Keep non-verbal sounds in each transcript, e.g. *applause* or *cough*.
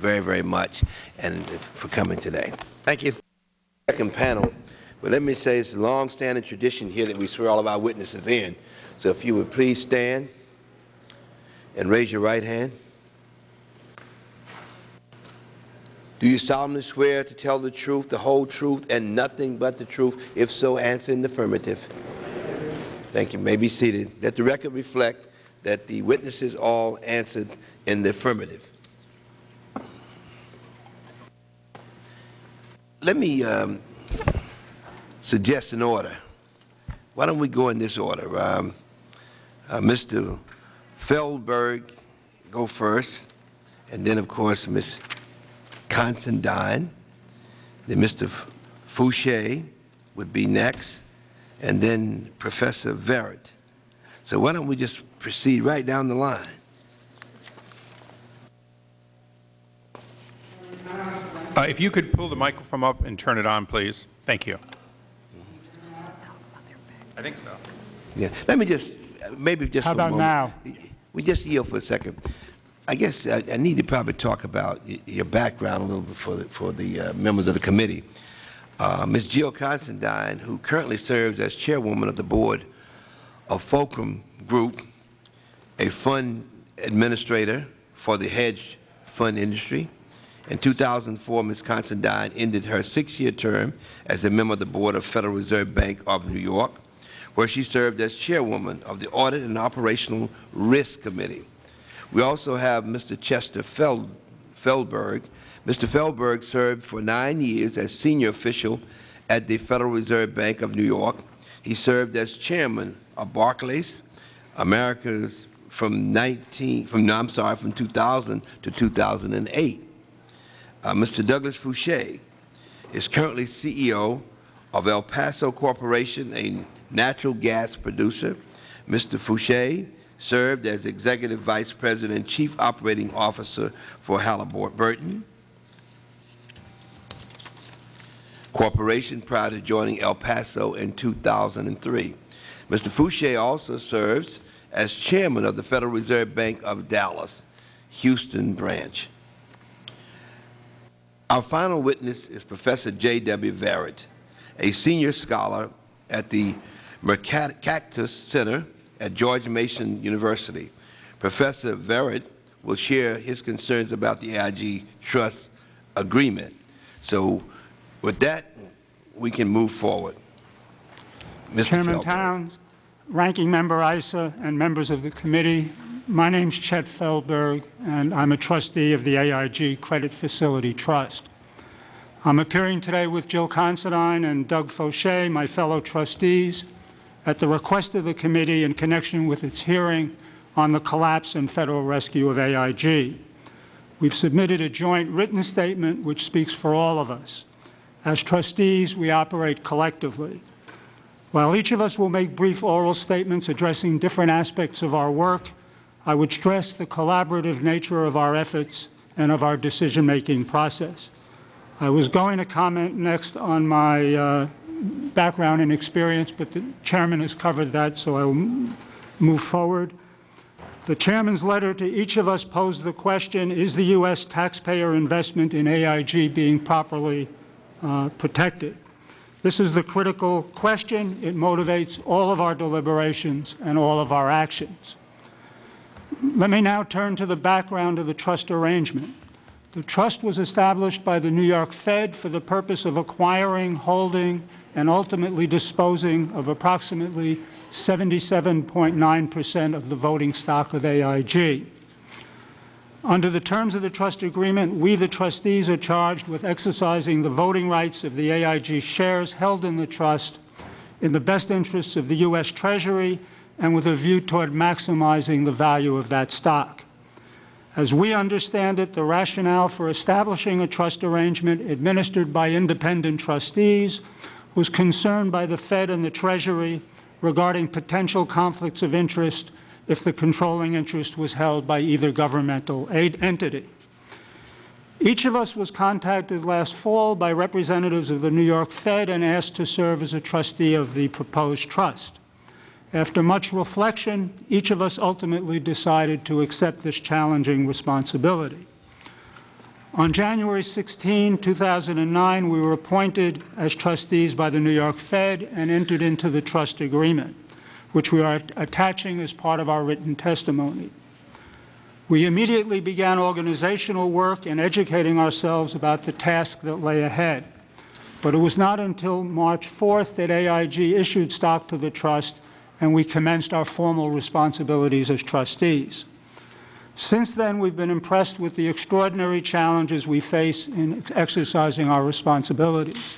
very, very much and for coming today. Thank you. Second panel, but let me say it's a long-standing tradition here that we swear all of our witnesses in. So if you would please stand and raise your right hand. Do you solemnly swear to tell the truth, the whole truth, and nothing but the truth? If so, answer in the affirmative. Thank you. you may be seated. Let the record reflect that the witnesses all answered in the affirmative. Let me um, suggest an order. Why don't we go in this order? Um, uh, Mr. Feldberg go first, and then, of course, Ms. Considine, then Mr. Foshee would be next, and then Professor Verret. So why don't we just proceed right down the line? Uh, if you could pull the microphone up and turn it on, please. Thank you. I think so. Yeah. Let me just, maybe just How for a about moment. now? We just yield for a second. I guess I, I need to probably talk about your background a little bit for the, for the uh, members of the committee. Uh, Ms. Jill Considine, who currently serves as chairwoman of the board of Fulcrum Group, a fund administrator for the hedge fund industry. In 2004, Ms. Considine ended her six-year term as a member of the board of Federal Reserve Bank of New York, where she served as chairwoman of the Audit and Operational Risk Committee. We also have Mr. Chester Feld, Feldberg. Mr. Feldberg served for nine years as senior official at the Federal Reserve Bank of New York. He served as chairman of Barclays, America's from 19 from no, I'm sorry from 2000 to 2008. Uh, Mr. Douglas Foshee is currently CEO of El Paso Corporation, a natural gas producer. Mr. Foshee served as Executive Vice President Chief Operating Officer for Halliburton Corporation prior to joining El Paso in 2003. Mr. Foshee also serves as Chairman of the Federal Reserve Bank of Dallas, Houston branch. Our final witness is Professor J.W. Verret, a senior scholar at the Mercatus Center at George Mason University. Professor Verret will share his concerns about the AIG Trust Agreement. So with that, we can move forward. Mr. Chairman. Towns, Ranking Member Issa, and members of the committee, my name is Chet Feldberg, and I'm a trustee of the AIG Credit Facility Trust. I'm appearing today with Jill Considine and Doug Foshee, my fellow trustees, at the request of the committee in connection with its hearing on the collapse and federal rescue of AIG. We've submitted a joint written statement which speaks for all of us. As trustees, we operate collectively. While each of us will make brief oral statements addressing different aspects of our work, I would stress the collaborative nature of our efforts and of our decision-making process. I was going to comment next on my uh, background and experience, but the chairman has covered that, so I will move forward. The chairman's letter to each of us posed the question, is the U.S. taxpayer investment in AIG being properly uh, protected? This is the critical question. It motivates all of our deliberations and all of our actions. Let me now turn to the background of the trust arrangement. The trust was established by the New York Fed for the purpose of acquiring, holding, and ultimately disposing of approximately 77.9 percent of the voting stock of AIG. Under the terms of the trust agreement, we, the trustees, are charged with exercising the voting rights of the AIG shares held in the trust in the best interests of the U.S. Treasury and with a view toward maximizing the value of that stock. As we understand it, the rationale for establishing a trust arrangement administered by independent trustees was concerned by the Fed and the Treasury regarding potential conflicts of interest if the controlling interest was held by either governmental aid entity. Each of us was contacted last fall by representatives of the New York Fed and asked to serve as a trustee of the proposed trust. After much reflection, each of us ultimately decided to accept this challenging responsibility. On January 16, 2009, we were appointed as trustees by the New York Fed and entered into the trust agreement, which we are attaching as part of our written testimony. We immediately began organizational work and educating ourselves about the task that lay ahead. But it was not until March 4th that AIG issued stock to the trust and we commenced our formal responsibilities as trustees. Since then, we've been impressed with the extraordinary challenges we face in exercising our responsibilities.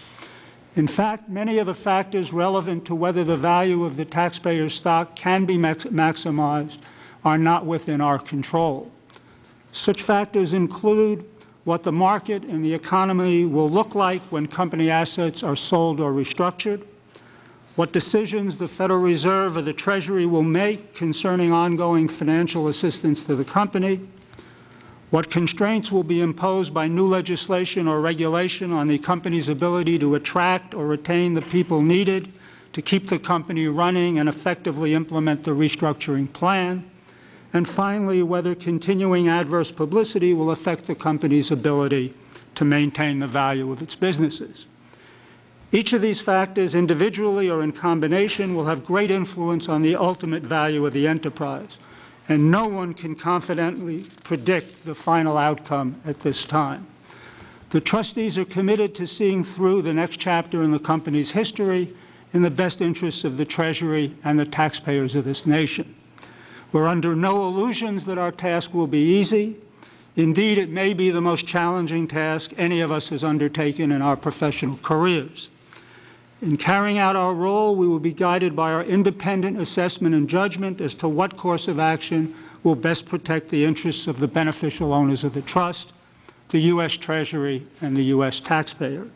In fact, many of the factors relevant to whether the value of the taxpayer's stock can be max maximized are not within our control. Such factors include what the market and the economy will look like when company assets are sold or restructured, what decisions the Federal Reserve or the Treasury will make concerning ongoing financial assistance to the company, what constraints will be imposed by new legislation or regulation on the company's ability to attract or retain the people needed to keep the company running and effectively implement the restructuring plan, and finally, whether continuing adverse publicity will affect the company's ability to maintain the value of its businesses. Each of these factors, individually or in combination, will have great influence on the ultimate value of the enterprise, and no one can confidently predict the final outcome at this time. The trustees are committed to seeing through the next chapter in the company's history in the best interests of the Treasury and the taxpayers of this nation. We're under no illusions that our task will be easy. Indeed, it may be the most challenging task any of us has undertaken in our professional careers. In carrying out our role, we will be guided by our independent assessment and judgment as to what course of action will best protect the interests of the beneficial owners of the trust, the U.S. Treasury, and the U.S. taxpayer.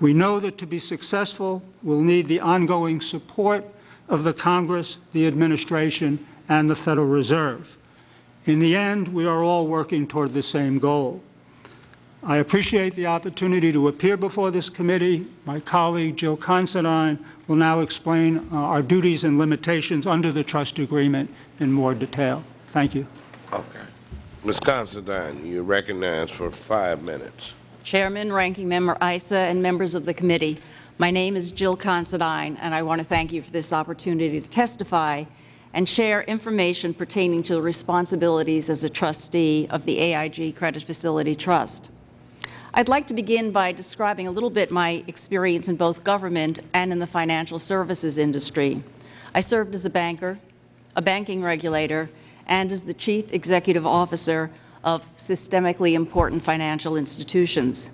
We know that to be successful, we'll need the ongoing support of the Congress, the administration, and the Federal Reserve. In the end, we are all working toward the same goal. I appreciate the opportunity to appear before this committee. My colleague, Jill Considine, will now explain uh, our duties and limitations under the trust agreement in more detail. Thank you. Okay. Ms. Considine, you're recognized for five minutes. Chairman, Ranking Member Issa, and members of the committee, my name is Jill Considine, and I want to thank you for this opportunity to testify and share information pertaining to the responsibilities as a trustee of the AIG Credit Facility Trust. I'd like to begin by describing a little bit my experience in both government and in the financial services industry. I served as a banker, a banking regulator, and as the Chief Executive Officer of systemically important financial institutions.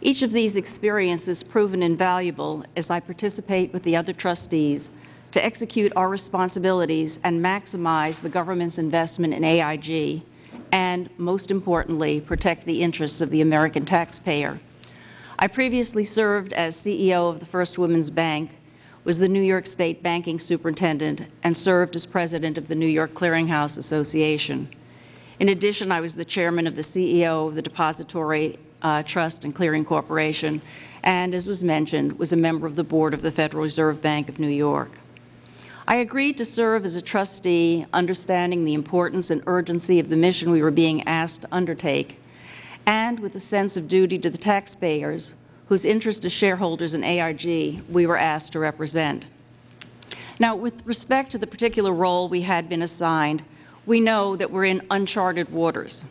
Each of these experiences proven invaluable as I participate with the other trustees to execute our responsibilities and maximize the government's investment in AIG, and, most importantly, protect the interests of the American taxpayer. I previously served as CEO of the First Women's Bank, was the New York State Banking Superintendent, and served as President of the New York Clearinghouse Association. In addition, I was the Chairman of the CEO of the Depository uh, Trust and Clearing Corporation, and, as was mentioned, was a member of the Board of the Federal Reserve Bank of New York. I agreed to serve as a trustee, understanding the importance and urgency of the mission we were being asked to undertake, and with a sense of duty to the taxpayers, whose interest as shareholders in AIG we were asked to represent. Now, with respect to the particular role we had been assigned, we know that we're in uncharted waters.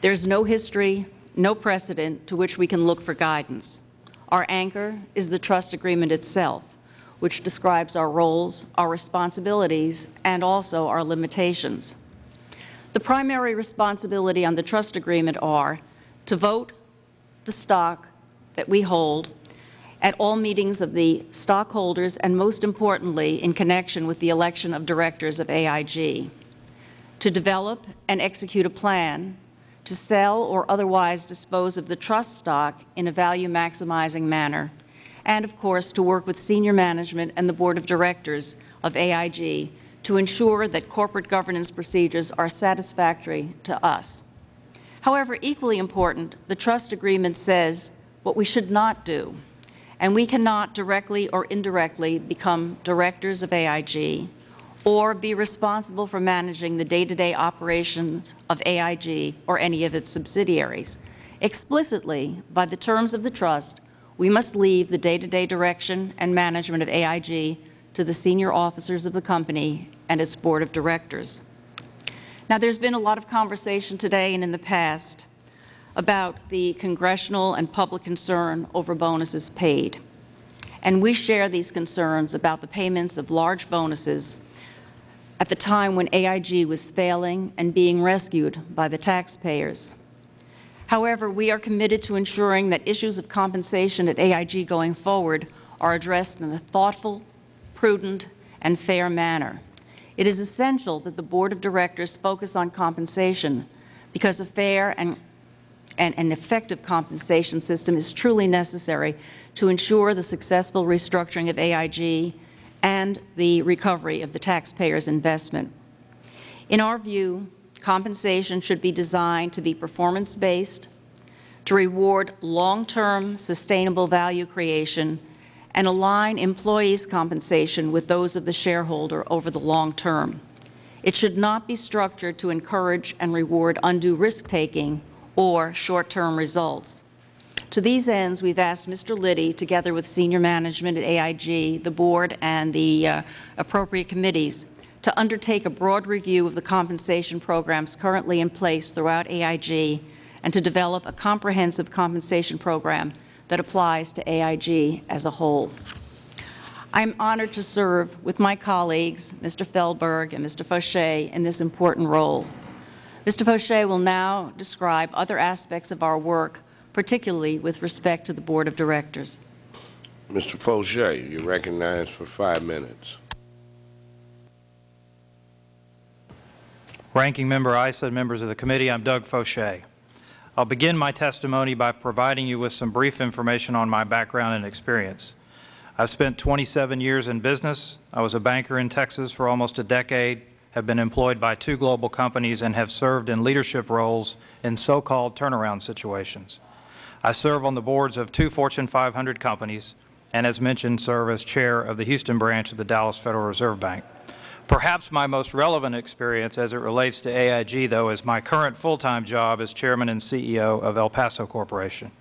There's no history, no precedent to which we can look for guidance. Our anchor is the trust agreement itself which describes our roles, our responsibilities, and also our limitations. The primary responsibility on the trust agreement are to vote the stock that we hold at all meetings of the stockholders and, most importantly, in connection with the election of directors of AIG, to develop and execute a plan to sell or otherwise dispose of the trust stock in a value-maximizing manner and, of course, to work with senior management and the Board of Directors of AIG to ensure that corporate governance procedures are satisfactory to us. However, equally important, the trust agreement says what we should not do, and we cannot directly or indirectly become directors of AIG or be responsible for managing the day-to-day -day operations of AIG or any of its subsidiaries. Explicitly, by the terms of the trust, we must leave the day-to-day direction and management of AIG to the senior officers of the company and its board of directors. Now, there's been a lot of conversation today and in the past about the congressional and public concern over bonuses paid. And we share these concerns about the payments of large bonuses at the time when AIG was failing and being rescued by the taxpayers. However, we are committed to ensuring that issues of compensation at AIG going forward are addressed in a thoughtful, prudent, and fair manner. It is essential that the Board of Directors focus on compensation because a fair and and an effective compensation system is truly necessary to ensure the successful restructuring of AIG and the recovery of the taxpayer's investment. In our view, compensation should be designed to be performance-based, to reward long-term sustainable value creation, and align employees' compensation with those of the shareholder over the long term. It should not be structured to encourage and reward undue risk-taking or short-term results. To these ends, we've asked Mr. Liddy, together with senior management at AIG, the board, and the uh, appropriate committees, to undertake a broad review of the compensation programs currently in place throughout AIG and to develop a comprehensive compensation program that applies to AIG as a whole. I'm honored to serve with my colleagues, Mr. Feldberg and Mr. Foshee, in this important role. Mr. Foshee will now describe other aspects of our work, particularly with respect to the Board of Directors. Mr. Foshee, you're recognized for five minutes. Ranking Member Issa and members of the committee, I'm Doug Foshee. I'll begin my testimony by providing you with some brief information on my background and experience. I've spent 27 years in business. I was a banker in Texas for almost a decade, have been employed by two global companies, and have served in leadership roles in so-called turnaround situations. I serve on the boards of two Fortune 500 companies, and as mentioned, serve as chair of the Houston branch of the Dallas Federal Reserve Bank. Perhaps my most relevant experience as it relates to AIG, though, is my current full-time job as Chairman and CEO of El Paso Corporation.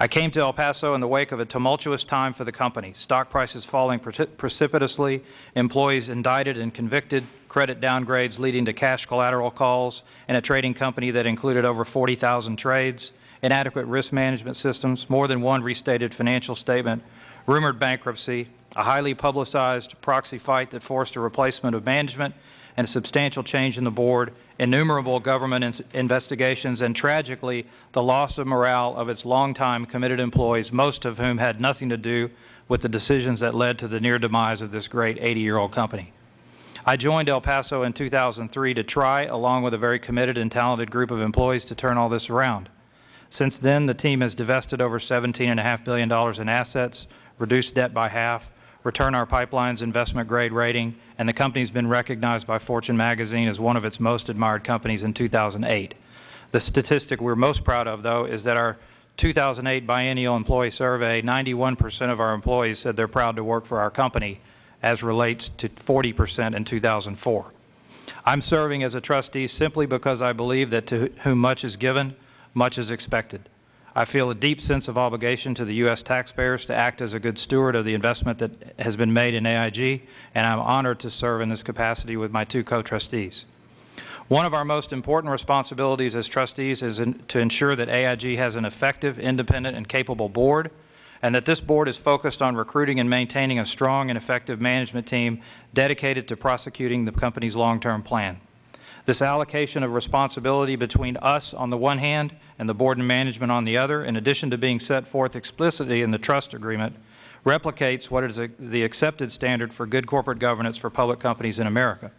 I came to El Paso in the wake of a tumultuous time for the company, stock prices falling precipitously, employees indicted and convicted, credit downgrades leading to cash collateral calls, and a trading company that included over 40,000 trades, inadequate risk management systems, more than one restated financial statement, rumored bankruptcy, a highly publicized proxy fight that forced a replacement of management and a substantial change in the board, innumerable government investigations, and tragically, the loss of morale of its longtime committed employees, most of whom had nothing to do with the decisions that led to the near demise of this great 80-year-old company. I joined El Paso in 2003 to try, along with a very committed and talented group of employees, to turn all this around. Since then, the team has divested over $17.5 billion in assets, reduced debt by half, return our pipeline's investment grade rating, and the company has been recognized by Fortune magazine as one of its most admired companies in 2008. The statistic we're most proud of, though, is that our 2008 biennial employee survey, 91 percent of our employees said they're proud to work for our company, as relates to 40 percent in 2004. I'm serving as a trustee simply because I believe that to whom much is given, much is expected. I feel a deep sense of obligation to the U.S. taxpayers to act as a good steward of the investment that has been made in AIG, and I'm honored to serve in this capacity with my two co-trustees. One of our most important responsibilities as trustees is in, to ensure that AIG has an effective, independent, and capable board, and that this board is focused on recruiting and maintaining a strong and effective management team dedicated to prosecuting the company's long-term plan. This allocation of responsibility between us on the one hand and the board and management on the other, in addition to being set forth explicitly in the trust agreement, replicates what is a, the accepted standard for good corporate governance for public companies in America.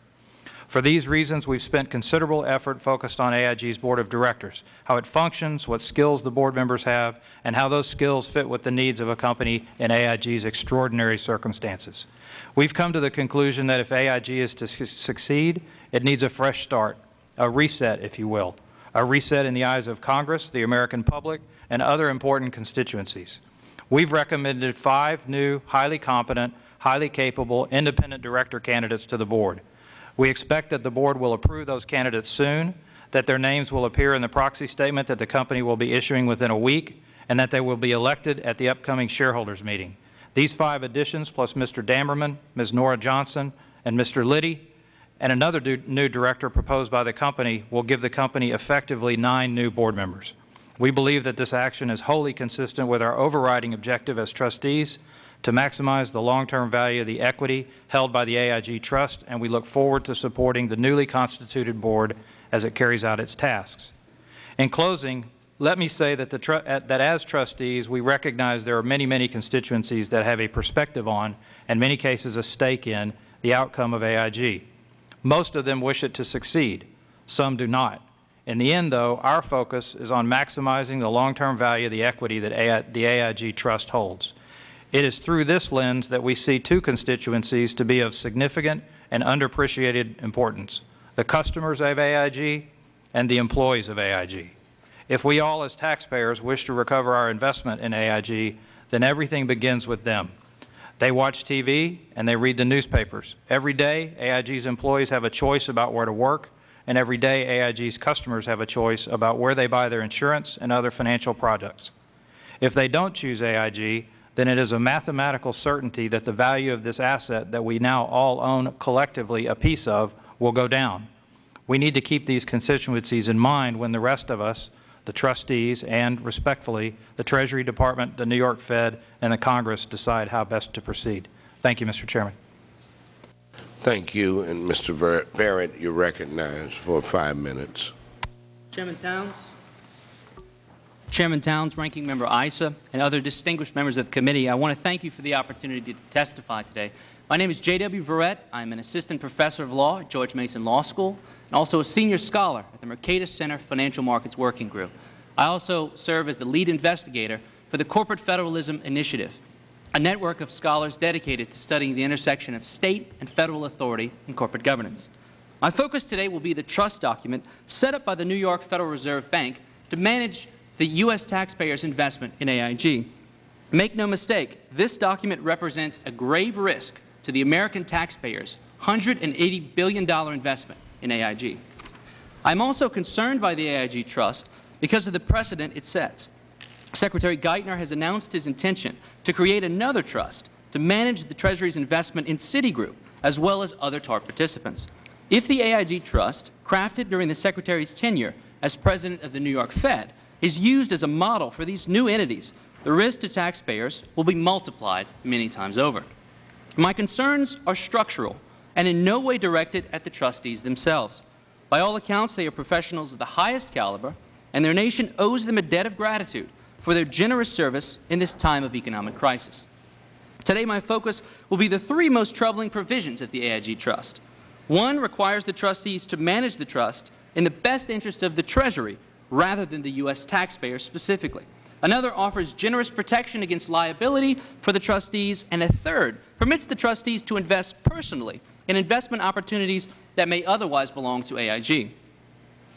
For these reasons, we've spent considerable effort focused on AIG's Board of Directors, how it functions, what skills the board members have, and how those skills fit with the needs of a company in AIG's extraordinary circumstances. We've come to the conclusion that if AIG is to su succeed, it needs a fresh start, a reset, if you will, a reset in the eyes of Congress, the American public, and other important constituencies. We've recommended five new, highly competent, highly capable, independent director candidates to the board. We expect that the board will approve those candidates soon, that their names will appear in the proxy statement that the company will be issuing within a week, and that they will be elected at the upcoming shareholders meeting. These five additions, plus Mr. Dammerman, Ms. Nora Johnson, and Mr. Liddy, and another new director proposed by the company, will give the company effectively nine new board members. We believe that this action is wholly consistent with our overriding objective as trustees to maximize the long-term value of the equity held by the AIG Trust, and we look forward to supporting the newly constituted board as it carries out its tasks. In closing, let me say that, that as trustees, we recognize there are many, many constituencies that have a perspective on, and many cases a stake in, the outcome of AIG. Most of them wish it to succeed. Some do not. In the end, though, our focus is on maximizing the long-term value of the equity that AI the AIG Trust holds. It is through this lens that we see two constituencies to be of significant and underappreciated importance, the customers of AIG and the employees of AIG. If we all as taxpayers wish to recover our investment in AIG, then everything begins with them. They watch TV and they read the newspapers. Every day, AIG's employees have a choice about where to work, and every day, AIG's customers have a choice about where they buy their insurance and other financial products. If they don't choose AIG, then it is a mathematical certainty that the value of this asset that we now all own collectively a piece of will go down. We need to keep these constituencies in mind when the rest of us, the trustees, and respectfully, the Treasury Department, the New York Fed, and the Congress decide how best to proceed. Thank you, Mr. Chairman. Thank you, and Mr. Barrett, you're recognized for five minutes. Chairman Towns, Chairman Towns, Ranking Member Issa, and other distinguished members of the committee, I want to thank you for the opportunity to testify today. My name is J.W. Verret. I'm an assistant professor of law at George Mason Law School and also a senior scholar at the Mercatus Center Financial Markets Working Group. I also serve as the lead investigator for the Corporate Federalism Initiative, a network of scholars dedicated to studying the intersection of state and federal authority in corporate governance. My focus today will be the trust document set up by the New York Federal Reserve Bank to manage the U.S. taxpayers' investment in AIG. Make no mistake, this document represents a grave risk to the American taxpayers' $180 billion investment in AIG. I'm also concerned by the AIG Trust because of the precedent it sets. Secretary Geithner has announced his intention to create another trust to manage the Treasury's investment in Citigroup, as well as other TARP participants. If the AIG Trust, crafted during the Secretary's tenure as President of the New York Fed, is used as a model for these new entities, the risk to taxpayers will be multiplied many times over. My concerns are structural and in no way directed at the trustees themselves. By all accounts, they are professionals of the highest caliber, and their nation owes them a debt of gratitude for their generous service in this time of economic crisis. Today, my focus will be the three most troubling provisions of the AIG Trust. One requires the trustees to manage the trust in the best interest of the Treasury rather than the U.S. taxpayer specifically. Another offers generous protection against liability for the trustees, and a third permits the trustees to invest personally in investment opportunities that may otherwise belong to AIG.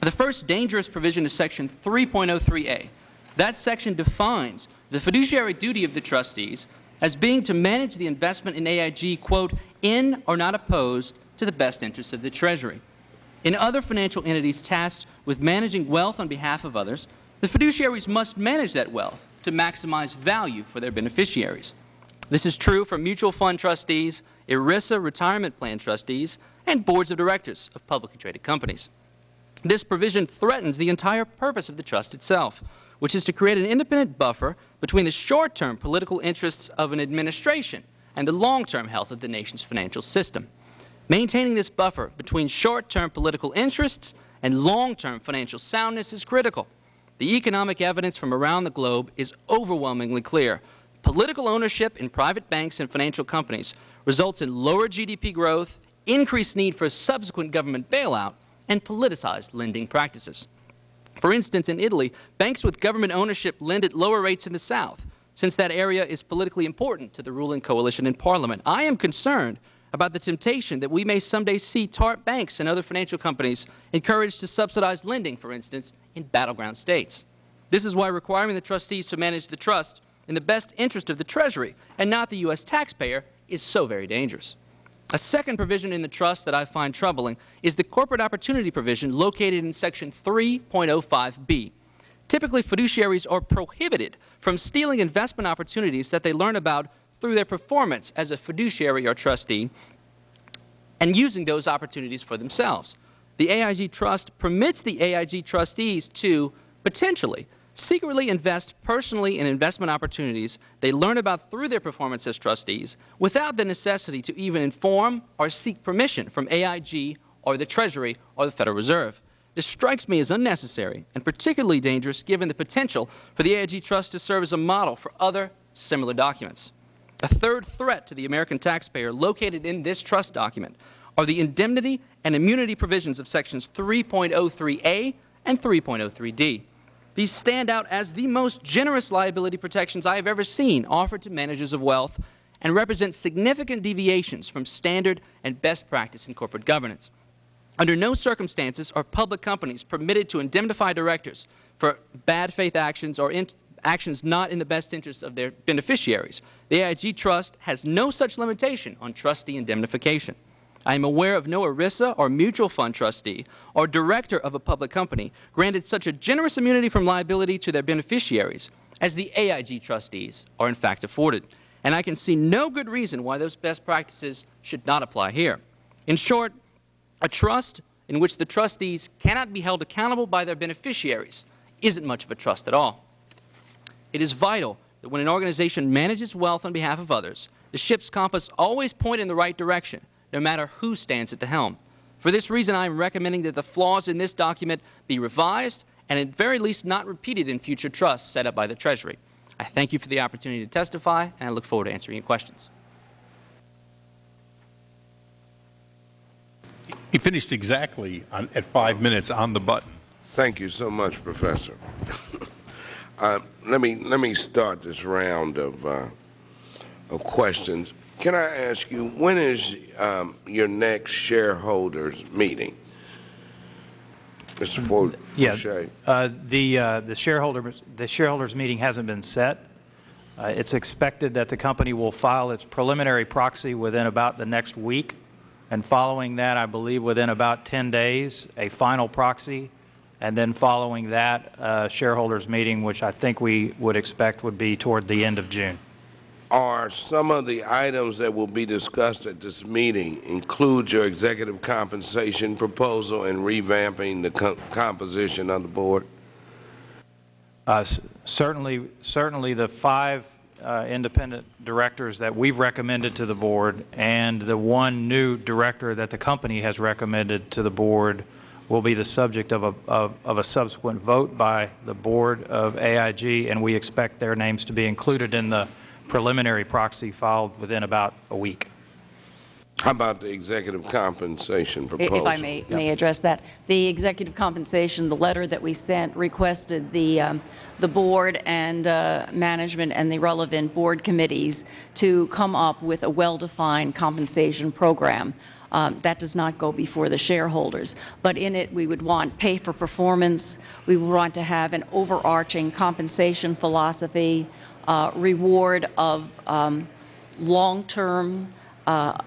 The first dangerous provision is Section 3.03a. That section defines the fiduciary duty of the trustees as being to manage the investment in AIG, quote, in or not opposed to the best interests of the Treasury. In other financial entities tasked with managing wealth on behalf of others, the fiduciaries must manage that wealth to maximize value for their beneficiaries. This is true for mutual fund trustees, ERISA retirement plan trustees, and boards of directors of publicly traded companies. This provision threatens the entire purpose of the trust itself, which is to create an independent buffer between the short-term political interests of an administration and the long-term health of the nation's financial system. Maintaining this buffer between short-term political interests and long-term financial soundness is critical. The economic evidence from around the globe is overwhelmingly clear. Political ownership in private banks and financial companies results in lower GDP growth, increased need for subsequent government bailout, and politicized lending practices. For instance, in Italy, banks with government ownership lend at lower rates in the South, since that area is politically important to the ruling coalition in Parliament. I am concerned about the temptation that we may someday see TARP banks and other financial companies encouraged to subsidize lending, for instance, in battleground states. This is why requiring the trustees to manage the trust in the best interest of the Treasury and not the U.S. taxpayer is so very dangerous. A second provision in the trust that I find troubling is the corporate opportunity provision located in Section 3.05b. Typically, fiduciaries are prohibited from stealing investment opportunities that they learn about through their performance as a fiduciary or trustee and using those opportunities for themselves. The AIG Trust permits the AIG trustees to potentially secretly invest personally in investment opportunities they learn about through their performance as trustees without the necessity to even inform or seek permission from AIG or the Treasury or the Federal Reserve. This strikes me as unnecessary and particularly dangerous given the potential for the AIG Trust to serve as a model for other similar documents. A third threat to the American taxpayer located in this trust document are the indemnity and immunity provisions of Sections 3.03a and 3.03d. These stand out as the most generous liability protections I have ever seen offered to managers of wealth and represent significant deviations from standard and best practice in corporate governance. Under no circumstances are public companies permitted to indemnify directors for bad faith actions or actions not in the best interest of their beneficiaries. The AIG Trust has no such limitation on trustee indemnification. I am aware of no ERISA or mutual fund trustee or director of a public company granted such a generous immunity from liability to their beneficiaries as the AIG trustees are in fact afforded. And I can see no good reason why those best practices should not apply here. In short, a trust in which the trustees cannot be held accountable by their beneficiaries isn't much of a trust at all. It is vital that when an organization manages wealth on behalf of others, the ship's compass always point in the right direction, no matter who stands at the helm. For this reason, I am recommending that the flaws in this document be revised and at very least not repeated in future trusts set up by the Treasury. I thank you for the opportunity to testify, and I look forward to answering your questions. He finished exactly on, at five minutes on the button. Thank you so much, Professor. *laughs* uh, let me let me start this round of uh, of questions. Can I ask you when is um, your next shareholders meeting, Mr. Fo Yeah, Foshee? uh, the, uh, the shareholders, the shareholders meeting hasn't been set. Uh, It's expected that the company will file its preliminary proxy within about the next week, and following that, I believe within about 10 days, a final proxy, and then following that, uh, shareholders meeting, which I think we would expect would be toward the end of June. Are some of the items that will be discussed at this meeting include your executive compensation proposal and revamping the co composition of the board? Uh, Certainly, certainly the five uh, independent directors that we've recommended to the board and the one new director that the company has recommended to the board will be the subject of a, of of a subsequent vote by the board of AIG, and we expect their names to be included in the preliminary proxy filed within about a week. How about the executive compensation proposal? If I may, may address that. The executive compensation, the letter that we sent requested the, um, the board and uh, management and the relevant board committees to come up with a well-defined compensation program. Um, That does not go before the shareholders. But in it, we would want pay for performance, we would want to have an overarching compensation philosophy, uh, reward of um, long-term uh,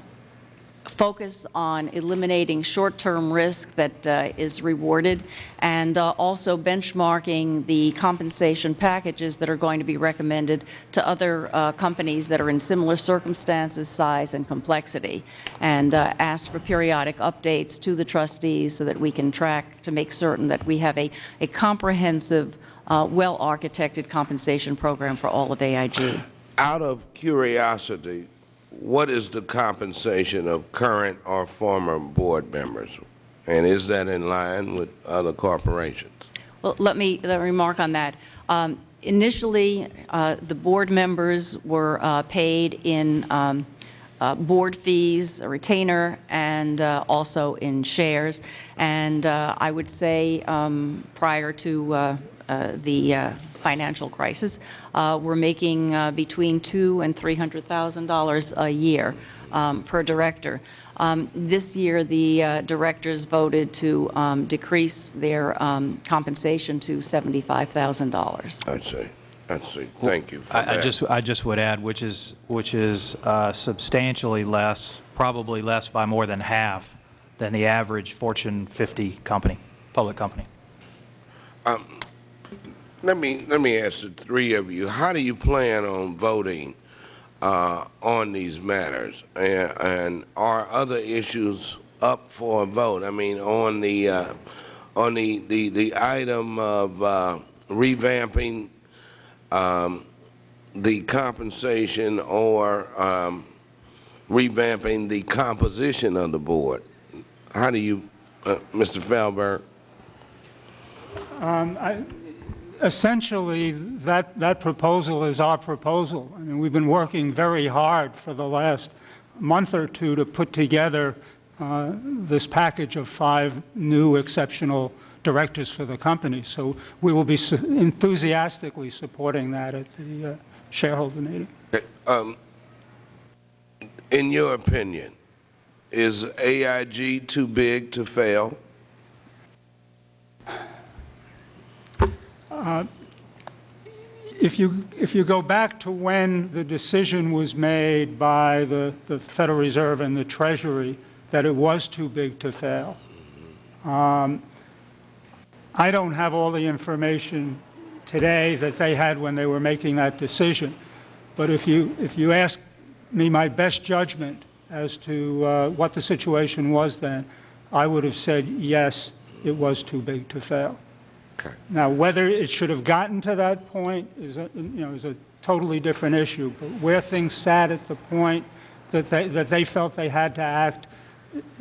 focus on eliminating short-term risk that uh, is rewarded, and uh, also benchmarking the compensation packages that are going to be recommended to other uh, companies that are in similar circumstances, size, and complexity, and uh, ask for periodic updates to the trustees so that we can track to make certain that we have a, a comprehensive, uh, well-architected compensation program for all of AIG. Out of curiosity, what is the compensation of current or former board members? And is that in line with other corporations? Well, let me, let me remark on that. Um, Initially, uh, the board members were uh, paid in um, uh, board fees, a retainer, and uh, also in shares. And uh, I would say um, prior to uh, the uh, financial crisis, uh, we're making uh, between two and $300,000 a year um, per director. Um, This year, the uh, directors voted to um, decrease their um, compensation to $75,000. I see, I see. Thank you for I I just, I just would add, which is, which is uh, substantially less probably less by more than half than the average Fortune 50 company, public company. Let me, let me ask the three of you, how do you plan on voting uh, on these matters? And and are other issues up for a vote? I mean, on the, uh, on the, the the item of uh, revamping um, the compensation or um, revamping the composition of the board? How do you, uh, Mr. Feldberg? Essentially, that, that proposal is our proposal. I mean, we've been working very hard for the last month or two to put together uh, this package of five new exceptional directors for the company. So we will be su- enthusiastically supporting that at the uh, shareholder meeting. Um, in your opinion, is AIG too big to fail? If you, if you go back to when the decision was made by the, the Federal Reserve and the Treasury that it was too big to fail, um, I don't have all the information today that they had when they were making that decision. But if you, if you ask me my best judgment as to uh, what the situation was then, I would have said, yes, it was too big to fail. Okay. Now, whether it should have gotten to that point is, a, you know, is a totally different issue. But where things sat at the point that they, that they felt they had to act,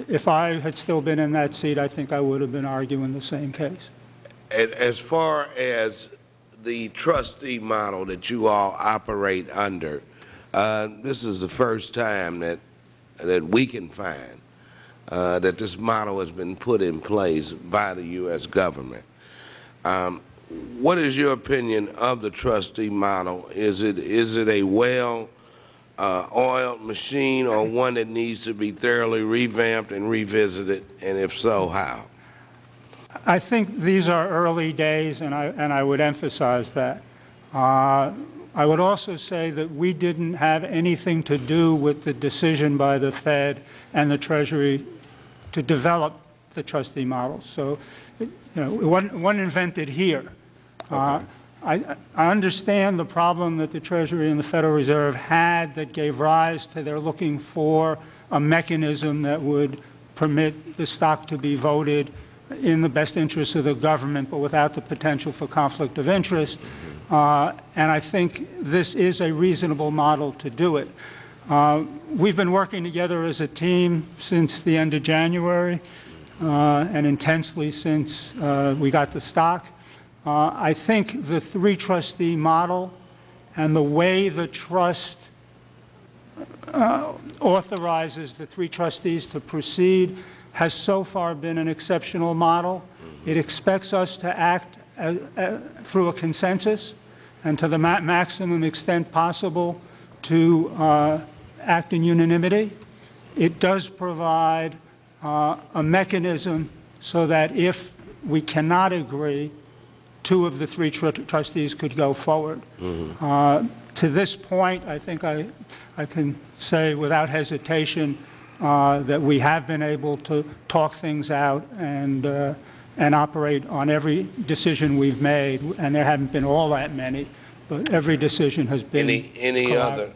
if I had still been in that seat, I think I would have been arguing the same case. And as far as the trustee model that you all operate under, uh, this is the first time that, that we can find uh, that this model has been put in place by the U.S. government. Um, What is your opinion of the trustee model? Is it, is it a well-oiled machine or one that needs to be thoroughly revamped and revisited, and if so, how? I think these are early days, and I, and I would emphasize that. Uh, I would also say that we didn't have anything to do with the decision by the Fed and the Treasury to develop the trustee model. So, it- you know, it wasn't, invented here. Uh, I, I understand the problem that the Treasury and the Federal Reserve had that gave rise to their looking for a mechanism that would permit the stock to be voted in the best interest of the government, but without the potential for conflict of interest. Uh, And I think this is a reasonable model to do it. Uh, We've been working together as a team since the end of January uh, and intensely since uh, we got the stock. Uh, I think the three trustee model and the way the trust uh, authorizes the three trustees to proceed has so far been an exceptional model. It expects us to act uh, uh, through a consensus and to the ma- maximum extent possible to uh, act in unanimity. It does provide uh, a mechanism so that if we cannot agree, two of the three tr- trustees could go forward. Uh, To this point, I think I, I can say without hesitation uh, that we have been able to talk things out and, uh, and operate on every decision we've made, and there haven't been all that many, but every decision has been. Any, any other,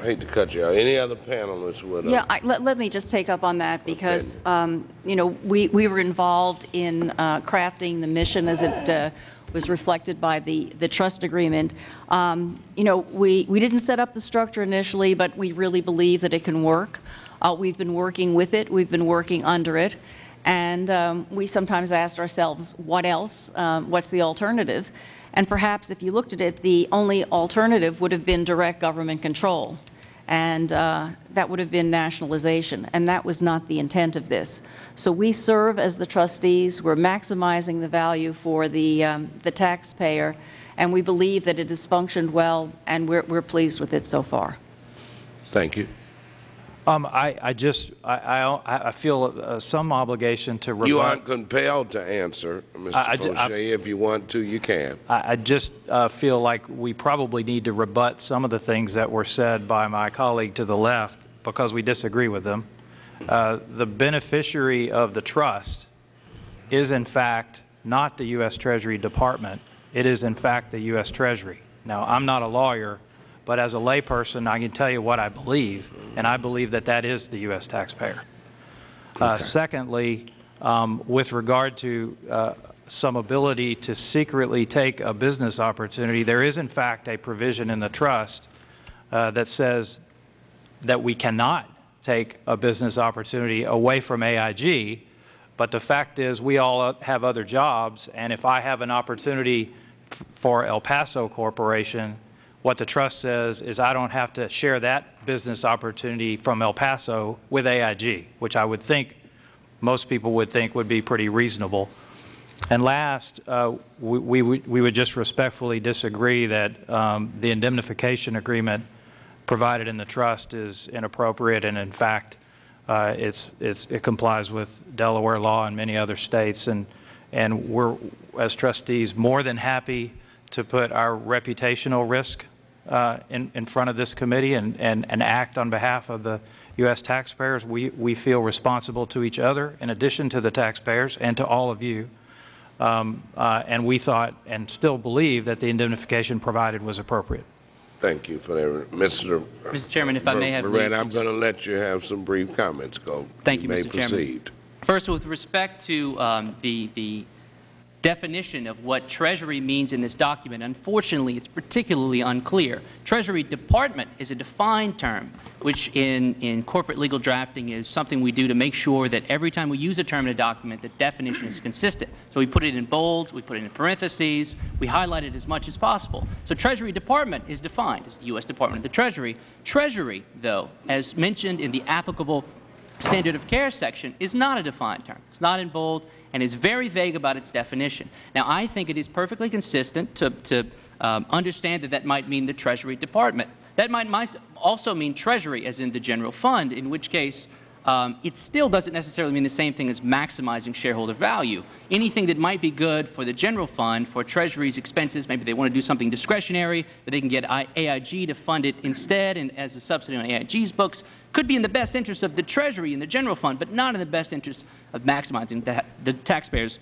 I hate to cut you out, any other panelists would? uh, Yeah, I- let let me just take up on that, because, um, you know, we we were involved in uh, crafting the mission as it uh, was reflected by the the trust agreement. Um, You know, we we didn't set up the structure initially, but we really believe that it can work. Uh, We've been working with it, we've been working under it, and um, we sometimes asked ourselves, what else? Um, What's the alternative? And perhaps if you looked at it, the only alternative would have been direct government control and uh, that would have been nationalization, and that was not the intent of this. So we serve as the trustees, we're maximizing the value for the, um, the taxpayer, and we believe that it has functioned well, and we're, we're pleased with it so far. Thank you. Um, I, I just, I, I, I feel uh, some obligation to rebut. You aren't compelled to answer, Mr. I Foshee. If you want to, you can. I, I just uh, feel like we probably need to rebut some of the things that were said by my colleague to the left because we disagree with them. Uh, The beneficiary of the trust is in fact not the U.S. Treasury Department. It is in fact the U.S. Treasury. Now, I'm not a lawyer, but as a layperson, I can tell you what I believe, and I believe that that is the U.S. taxpayer. Uh, Secondly, um, with regard to uh, some ability to secretly take a business opportunity, there is in fact a provision in the trust uh, that says that we cannot take a business opportunity away from AIG, but the fact is we all have other jobs, and if I have an opportunity f- for El Paso Corporation, what the trust says is I don't have to share that business opportunity from El Paso with AIG, which I would think most people would think would be pretty reasonable. And last, uh, we, we would- we would just respectfully disagree that um, the indemnification agreement provided in the trust is inappropriate, and in fact, uh, it's, it's, it complies with Delaware law and many other states, and, and we're, as trustees, more than happy to put our reputational risk uh, in, in front of this committee and, and, and act on behalf of the U.S. taxpayers. We, we feel responsible to each other, in addition to the taxpayers, and to all of you. Um, uh, And we thought, and still believe, that the indemnification provided was appropriate. Thank you for that. Mr. Mr. Chairman, if I may have Verret, leave I'm going to let you have some brief comments. Go. Thank you, may Mr. Chairman. proceed. First, with respect to um, the, the definition of what Treasury means in this document, unfortunately, it's particularly unclear. Treasury Department is a defined term, which in, in corporate legal drafting is something we do to make sure that every time we use a term in a document, the definition is consistent. So we put it in bold, we put it in parentheses, we highlight it as much as possible. So Treasury Department is defined as the U.S. Department of the Treasury. Treasury, though, as mentioned in the applicable standard of care section is not a defined term. It's not in bold and is very vague about its definition. Now, I think it is perfectly consistent to, to um, understand that that might mean the Treasury Department. That might also mean Treasury, as in the general fund, in which case um, it still doesn't necessarily mean the same thing as maximizing shareholder value. Anything that might be good for the general fund, for Treasury's expenses, maybe they want to do something discretionary, but they can get AIG to fund it instead and as a subsidy on AIG's books, could be in the best interest of the Treasury and the general fund, but not in the best interest of maximizing the, the taxpayers'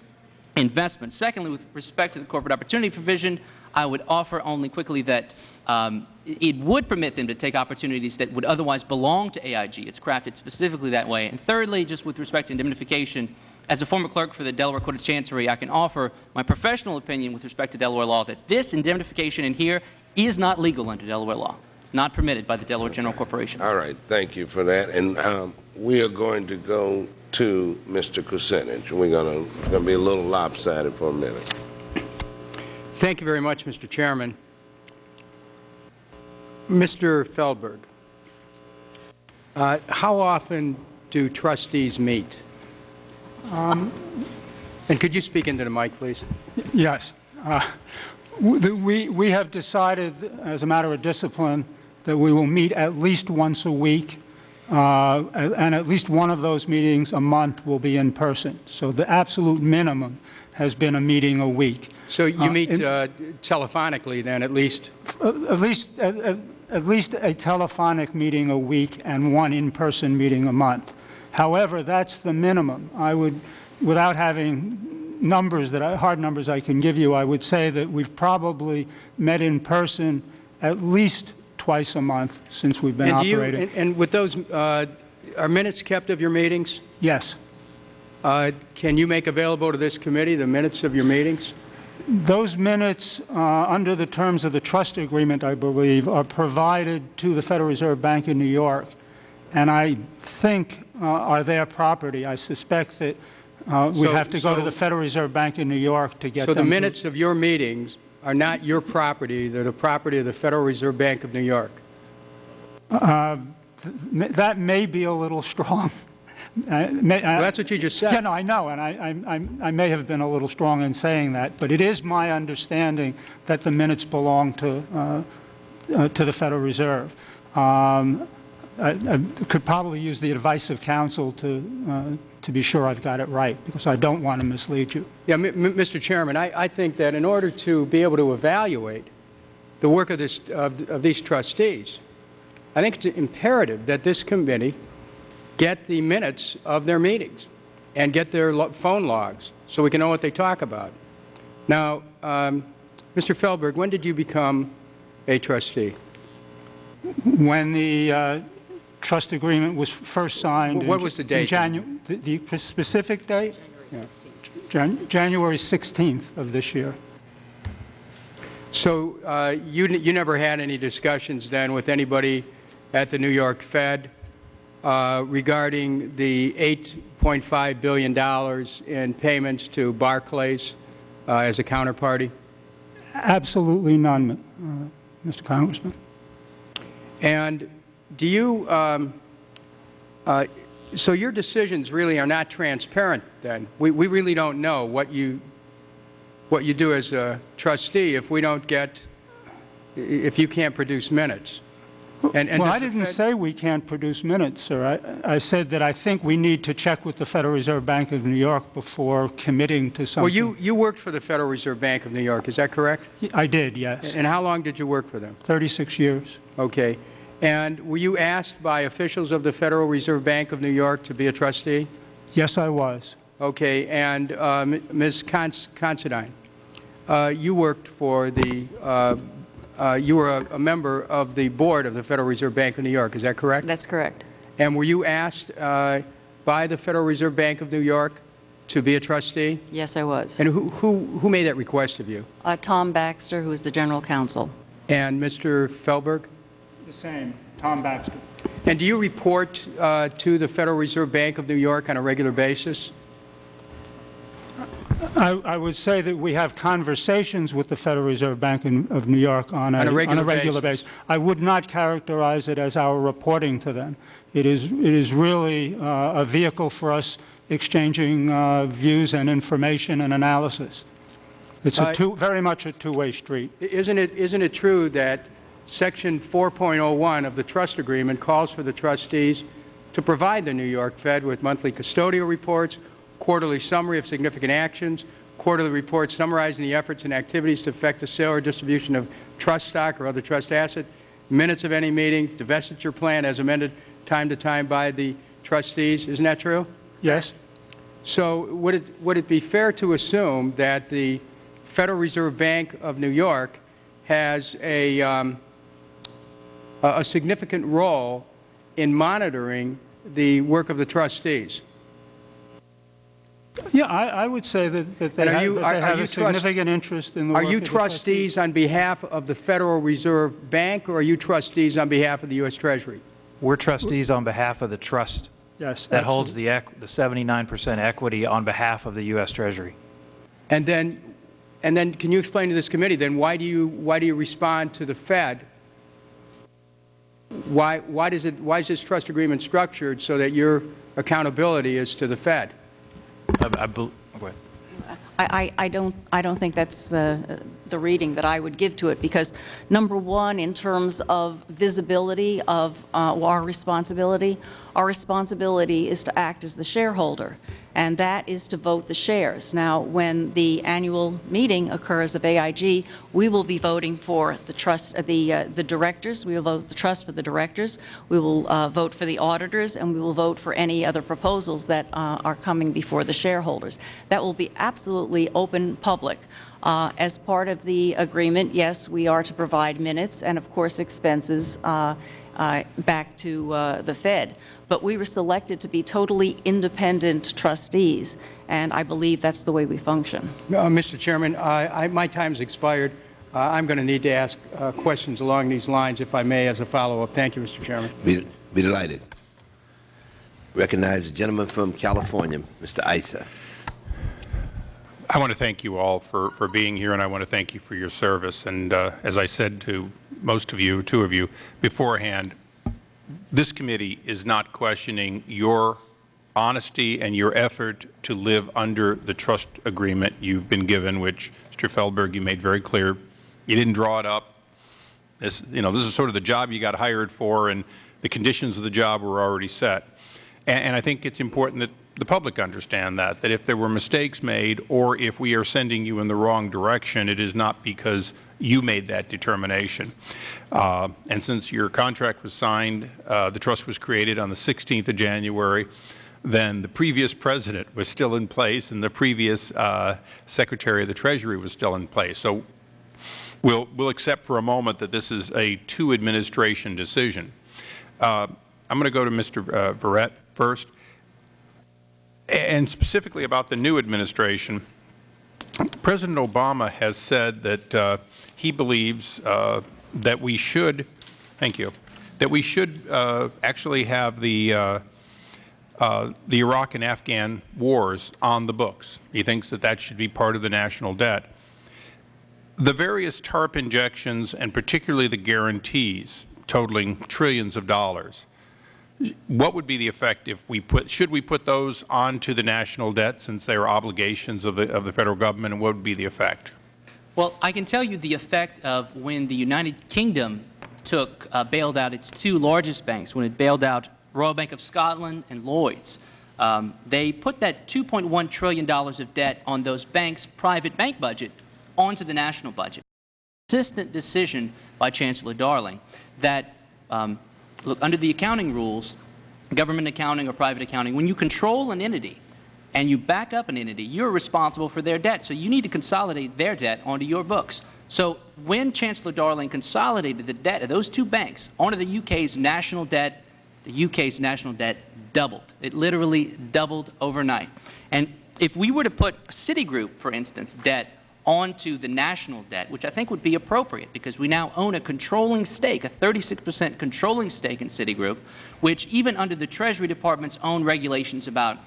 investment. Secondly, with respect to the corporate opportunity provision, I would offer only quickly that um, it would permit them to take opportunities that would otherwise belong to AIG. It's crafted specifically that way. And thirdly, just with respect to indemnification, as a former clerk for the Delaware Court of Chancery, I can offer my professional opinion with respect to Delaware law that this indemnification in here is not legal under Delaware law. It's not permitted by the Delaware General Corporation. All right, thank you for that. And um, we are going to go to Mr. Kucinich. We're going to, going to be a little lopsided for a minute. Thank you very much, Mr. Chairman. Mr. Feldberg, uh, how often do trustees meet? And could you speak into the mic, please? Yes. Uh, We we have decided, as a matter of discipline, that we will meet at least once a week, uh, and at least one of those meetings a month will be in person. So the absolute minimum has been a meeting a week. So you Uh, meet uh, telephonically, then, at least? Uh, At least, at- least a telephonic meeting a week and one in-person meeting a month. However, that's the minimum. I would, without having numbers that, I- hard numbers I can give you, I would say that we've probably met in person at least twice a month since we've been And do you- operating. and- And with those, uh, are minutes kept of your meetings? Yes. Uh, Can you make available to this committee the minutes of your meetings? Those minutes, uh, under the terms of the trust agreement, I believe, are provided to the Federal Reserve Bank in New York, and I think uh, are their property. I suspect that uh, we So- have to go to the Federal Reserve Bank in New York to get So them. the minutes of your meetings are not your property, they're the property of the Federal Reserve Bank of New York? That may be a little *laughs* strong. May- Well, that's what you just said. Yeah, no, I know, and I, I- I'm- I may have been a little strong in saying that, but it is my understanding that the minutes belong to, uh, uh, to the Federal Reserve. Um, I I could probably use the advice of counsel to, uh, to be sure I've got it right, because I don't want to mislead you. Yeah, M- M- Mr. Chairman, I, I think that in order to be able to evaluate the work of this, of, of these trustees, I think it's imperative that this committee get the minutes of their meetings and get their lo- phone logs so we can know what they talk about. Now, um, Mr. Feldberg, when did you become a trustee? When the uh, trust agreement was first signed. in What was the Jan- in date? Janu- The the specific date? January Jan- January 16th of this year. So uh, you, n- you never had any discussions then with anybody at the New York Fed uh, regarding the $8.5 billion in payments to Barclays uh, as a counterparty? Absolutely none, uh, Mr. Congressman. And do you, um, uh, so your decisions really are not transparent then? We, we really don't know what you, what you do as a trustee if we don't get, if you can't produce minutes? And- and Well, I didn't say we can't produce minutes, sir. I I said that I think we need to check with the Federal Reserve Bank of New York before committing to something. Well, you, you worked for the Federal Reserve Bank of New York, is that correct? I did, yes. And how long did you work for them? 36 years. Okay. And were you asked by officials of the Federal Reserve Bank of New York to be a trustee? Yes, I was. Okay, and uh, Ms. Cons- Considine, uh, you worked for the, uh, uh, you were a a member of the board of the Federal Reserve Bank of New York, is that correct? That's correct. And were you asked uh, by the Federal Reserve Bank of New York to be a trustee? Yes, I was. And who who who made that request of you? Uh, Tom Baxter, who is the general counsel. And Mr. Feldberg? The same, Tom Baxter. And do you report uh, to the Federal Reserve Bank of New York on a regular basis? I I would say that we have conversations with the Federal Reserve Bank in- of New York on a On a regular regular basis. basis. I would not characterize it as our reporting to them. It is it is really uh, a vehicle for us exchanging uh, views and information and analysis. It's a Uh, two, very much a two-way street. Isn't it, isn't it true that Section 4.01 of the trust agreement calls for the trustees to provide the New York Fed with monthly custodial reports, quarterly summary of significant actions, quarterly reports summarizing the efforts and activities to affect the sale or distribution of trust stock or other trust asset, minutes of any meeting, divestiture plan as amended time to time by the trustees? Isn't that true? Yes? So would it, would it be fair to assume that the Federal Reserve Bank of New York has a, um, a a significant role in monitoring the work of the trustees? Yeah, I I would say that that they And are have you- that they are have you a trust- significant interest in the Are work you of the trustees. trustees on behalf of the Federal Reserve Bank, or are you trustees on behalf of the U.S. Treasury? We're trustees on behalf of the trust Yes. that holds the the 79% equity on behalf of the U.S. Treasury. And then, and then, can you explain to this committee, then, why do you, why do you respond to the Fed? Why, why does it, why is this trust agreement structured so that your accountability is to the Fed? I- I I I don't, I don't think that's uh, the reading that I would give to it, because, number one, in terms of visibility of uh, our responsibility, our responsibility is to act as the shareholder, and that is to vote the shares. Now, when the annual meeting occurs of AIG, we will be voting for the trust, uh, the, uh, the directors, we will vote the trust for the directors, we will uh, vote for the auditors, and we will vote for any other proposals that uh, are coming before the shareholders. That will be absolutely open, public. Uh, As part of the agreement, yes, we are to provide minutes and, of course, expenses uh, uh, back to uh, the Fed. But we were selected to be totally independent trustees, and I believe that's the way we function. Uh, Mr. Chairman, I, I, my time's expired. Uh, I'm going to need to ask uh, questions along these lines, if I may, as a follow-up. Thank you, Mr. Chairman. Be be delighted. Recognize the gentleman from California, Mr. Issa. I want to thank you all for, for being here, and I want to thank you for your service. And uh, as I said to most of you, two of you, beforehand, this committee is not questioning your honesty and your effort to live under the trust agreement you've been given, which, Mr. Feldberg, you made very clear. You didn't draw it up. This, you know, this is sort of the job you got hired for, and the conditions of the job were already set. And, and I think it's important that the public understand that, that if there were mistakes made or if we are sending you in the wrong direction, it is not because you made that determination. Uh, and since your contract was signed, uh, the trust was created on the 16th of January, then the previous president was still in place and the previous uh, Secretary of the Treasury was still in place. So we'll, we'll accept for a moment that this is a two-administration decision. Uh, I'm going to go to Mr. Uh, Verret first, and specifically about the new administration. President Obama has said that uh, he believes uh, that we should, thank you, that we should uh, actually have the uh, uh, the Iraq and Afghan wars on the books. He thinks that that should be part of the national debt. The various TARP injections, and particularly the guarantees, totaling trillions of dollars, what would be the effect if we put, should we put those onto the national debt since they are obligations of the, of the Federal Government, and what would be the effect? Well, I can tell you the effect of when the United Kingdom took, uh, bailed out its two largest banks, when it bailed out Royal Bank of Scotland and Lloyds. Um, they put that $2.1 trillion of debt on those banks' private bank budget onto the national budget. Consistent decision by Chancellor Darling that, um, look, under the accounting rules, government accounting or private accounting, when you control an entity and you back up an entity, you're responsible for their debt. So you need to consolidate their debt onto your books. So when Chancellor Darling consolidated the debt of those two banks onto the UK's national debt the UK's national debt doubled. It literally doubled overnight. And if we were to put Citigroup, for instance, debt onto the national debt, which I think would be appropriate because we now own a controlling stake, a 36 percent controlling stake in Citigroup, which even under the Treasury Department's own regulations about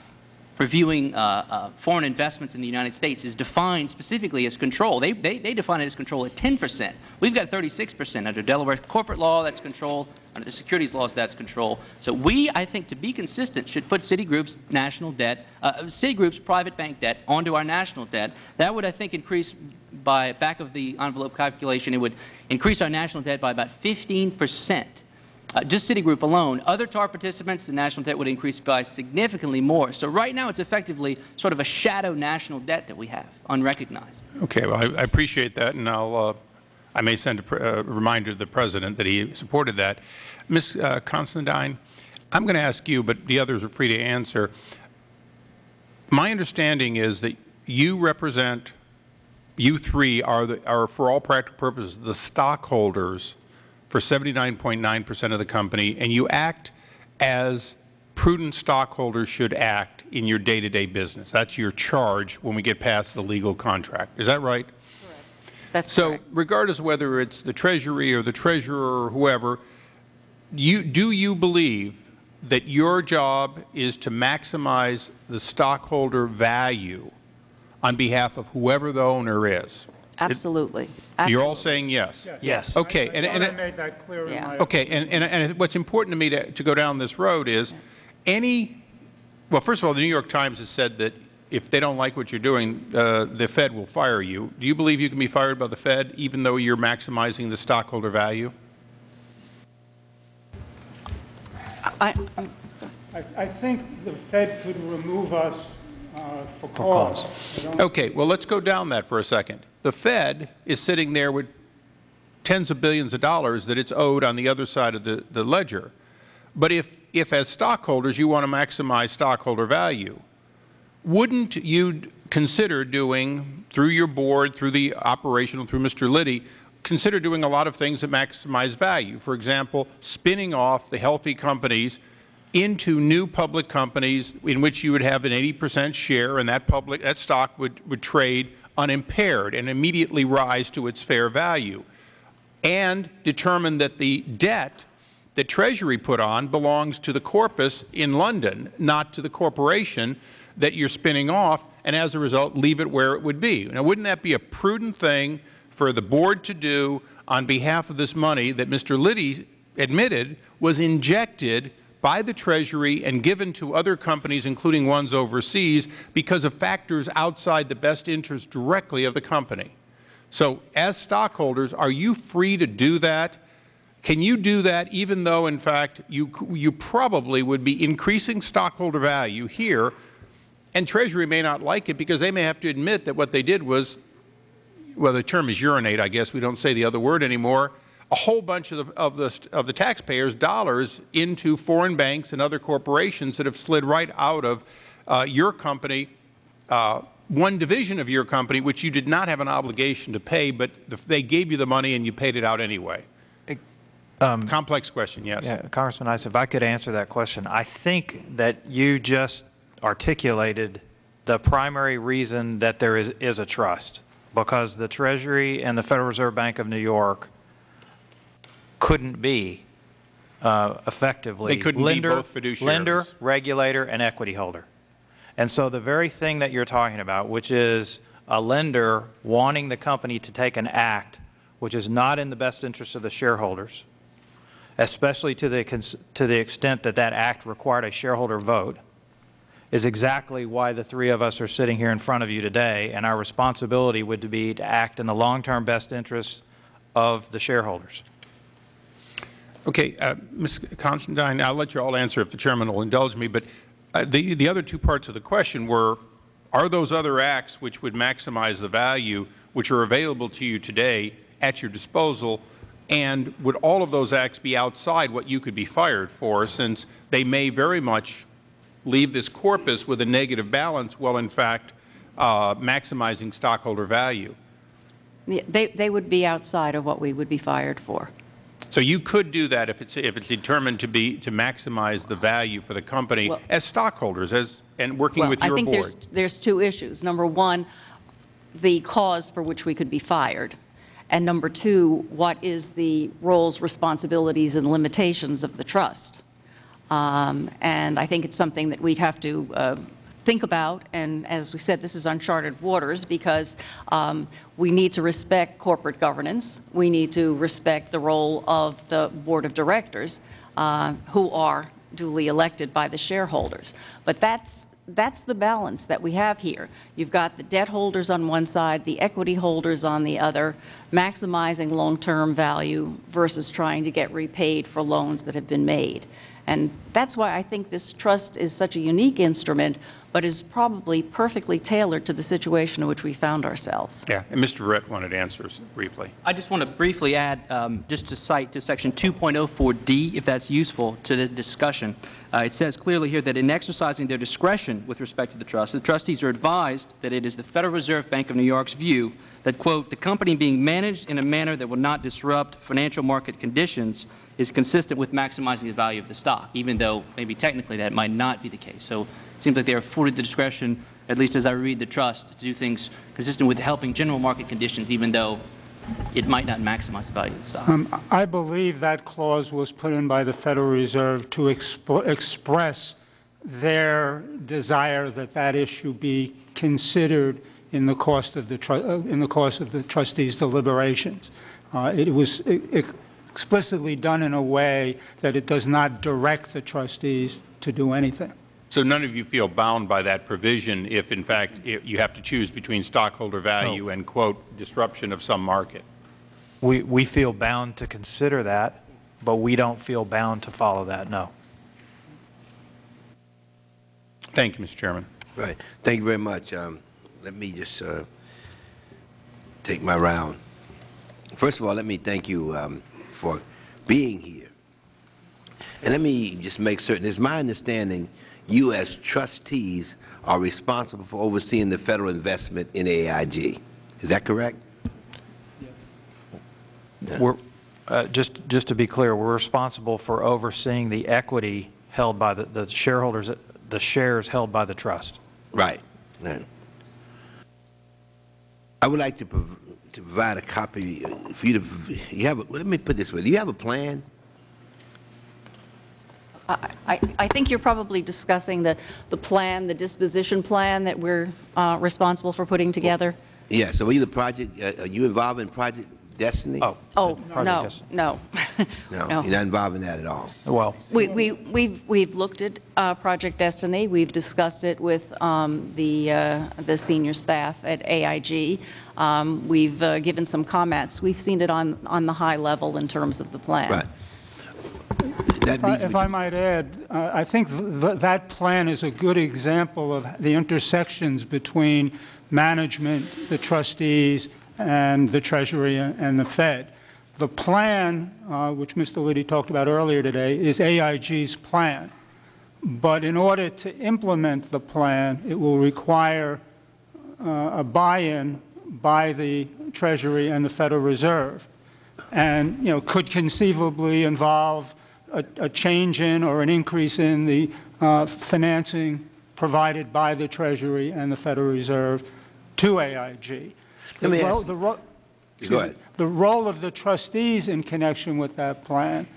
reviewing uh, uh, foreign investments in the United States is defined specifically as control. They, they, they define it as control at 10 percent. We've got 36 percent under Delaware corporate law, that's control. Under the securities laws, that's control. So we, I think, to be consistent, should put Citigroup's national debt, uh, Citigroup's private bank debt onto our national debt. That would, I think, increase by back of the envelope calculation, it would increase our national debt by about 15 percent. Uh, just Citigroup alone. Other TARP participants, the national debt would increase by significantly more. So right now it's effectively sort of a shadow national debt that we have, unrecognized. Okay, well, I, I appreciate that, and I'll, uh, I may send a, a, reminder to the President that he supported that. Ms. Uh, Considine, I'm going to ask you, but the others are free to answer. My understanding is that you represent, you three are, the, are for all practical purposes, the stockholders for 79.9 percent of the company, and you act as prudent stockholders should act in your day-to-day -day business. That's your charge when we get past the legal contract. Is that right? Correct. That's so correct. regardless of whether it's the Treasury or the Treasurer or whoever, you, do you believe that your job is to maximize the stockholder value on behalf of whoever the owner is? Absolutely. You're all saying yes? Yes. Okay. I, and, I and, I made that clear Yeah. in my okay. And, and, and what's important to me to, to go down this road is any, well, first of all, the New York Times has said that if they don't like what you're doing, uh, the Fed will fire you. Do you believe you can be fired by the Fed even though you're maximizing the stockholder value? I, I, I think the Fed could remove us uh, for cause. I don't- Okay, well, let's go down that for a second. The Fed is sitting there with tens of billions of dollars that it's owed on the other side of the, the ledger. But if, if as stockholders you want to maximize stockholder value, wouldn't you consider doing, through your board, through the operational, through Mr. Liddy, consider doing a lot of things that maximize value? For example, spinning off the healthy companies into new public companies in which you would have an 80 percent share and that public, that stock would, would trade unimpaired and immediately rise to its fair value and determine that the debt that Treasury put on belongs to the corpus in London, not to the corporation that you're spinning off, and as a result, leave it where it would be. Now, wouldn't that be a prudent thing for the board to do on behalf of this money that Mr. Liddy admitted was injected by the Treasury and given to other companies, including ones overseas, because of factors outside the best interest directly of the company? So as stockholders, are you free to do that? Can you do that even though, in fact, you, you probably would be increasing stockholder value here, and Treasury may not like it because they may have to admit that what they did was well, the term is urinate, I guess, we don't say the other word anymore, a whole bunch of the, of the, of the taxpayers' dollars into foreign banks and other corporations that have slid right out of uh, your company, uh, one division of your company, which you did not have an obligation to pay, but they gave you the money and you paid it out anyway. Complex question, yes. Yeah, Congressman Issa, if I could answer that question, I think that you just articulated the primary reason that there is, is a trust, because the Treasury and the Federal Reserve Bank of New York couldn't be uh, effectively They couldn't be lender, both fiduciaries. lender, regulator, and equity holder. And so the very thing that you're talking about, which is a lender wanting the company to take an act which is not in the best interest of the shareholders, especially to the, cons- to the extent that that act required a shareholder vote, is exactly why the three of us are sitting here in front of you today, and our responsibility would be to act in the long-term best interests of the shareholders. Okay, uh, Ms. Constantine, I'll let you all answer if the chairman will indulge me, but uh, the, the other two parts of the question were, are those other acts which would maximize the value, which are available to you today at your disposal, and would all of those acts be outside what you could be fired for, since they may very much leave this corpus with a negative balance, while in fact uh, maximizing stockholder value? They, they would be outside of what we would be fired for. So you could do that if it's, if it's determined to be, to maximize the value for the company Well- as stockholders, as, and working Well, with I think board. there's, there's two issues. Number one, the cause for which we could be fired. And number two, what is the roles, responsibilities, and limitations of the trust? Um, And I think it's something that we'd have to uh, think about, and as we said, this is uncharted waters, because um, we need to respect corporate governance, we need to respect the role of the Board of Directors, uh, who are duly elected by the shareholders. But that's, that's the balance that we have here. You've got the debt holders on one side, the equity holders on the other, maximizing long-term value versus trying to get repaid for loans that have been made. And that's why I think this trust is such a unique instrument, but is probably perfectly tailored to the situation in which we found ourselves. Yeah, and Mr. Verret wanted answers briefly. I just want to briefly add, um, just to cite to Section 2.04D, if that's useful to the discussion. Uh, It says clearly here that in exercising their discretion with respect to the trust, the trustees are advised that it is the Federal Reserve Bank of New York's view that, quote, "the company being managed in a manner that will not disrupt financial market conditions is consistent with maximizing the value of the stock," even though maybe technically that might not be the case. So it seems like they are afforded the discretion, at least as I read the trust, to do things consistent with helping general market conditions, even though it might not maximize the value of the stock. Um, I believe that clause was put in by the Federal Reserve to exp- express their desire that that issue be considered in the course of the, uh, in the course of the trustees' deliberations. Uh, It was e- ex- explicitly done in a way that it does not direct the trustees to do anything. So none of you feel bound by that provision if, in fact, i- you have to choose between stockholder value and, quote, disruption of some market? We, we feel bound to consider that, but we don't feel bound to follow that, no. Thank you, Mr. Chairman. Right. Thank you very much. Um, Let me just uh, take my round. First of all, let me thank you um, for being here. And let me just make certain, it's my understanding you as trustees are responsible for overseeing the federal investment in AIG. Is that correct? Yeah. We're, uh, just, just to be clear, we're responsible for overseeing the equity held by the, the shareholders, the shares held by the trust. Right. Right. I would like to, to provide a copy uh, for you to, you have, a- let me put this way, do you have a plan? I, I think you're probably discussing the, the plan, the disposition plan that we're uh, responsible for putting together. Yeah, so are you the project, uh, are you involved in Project Destiny? Oh, Oh, no, yes. no. No, *laughs* no. you're not involved in that at all. well, We, we, we've, we've looked at uh, Project Destiny, we've discussed it with um, the, uh, the senior staff at AIG. Um, We've uh, given some comments, we've seen it on, on the high level in terms of the plan. Right. That If I- If I might add, uh, I think th- that plan is a good example of the intersections between management, the trustees, and the Treasury and the Fed. The plan, uh, which Mr. Liddy talked about earlier today, is AIG's plan. But in order to implement the plan, it will require uh, a buy-in by the Treasury and the Federal Reserve, and you know could conceivably involve a, a change in or an increase in the uh, financing provided by the Treasury and the Federal Reserve to AIG. Let me ask- the Go ahead. The role of the trustees in connection with that plan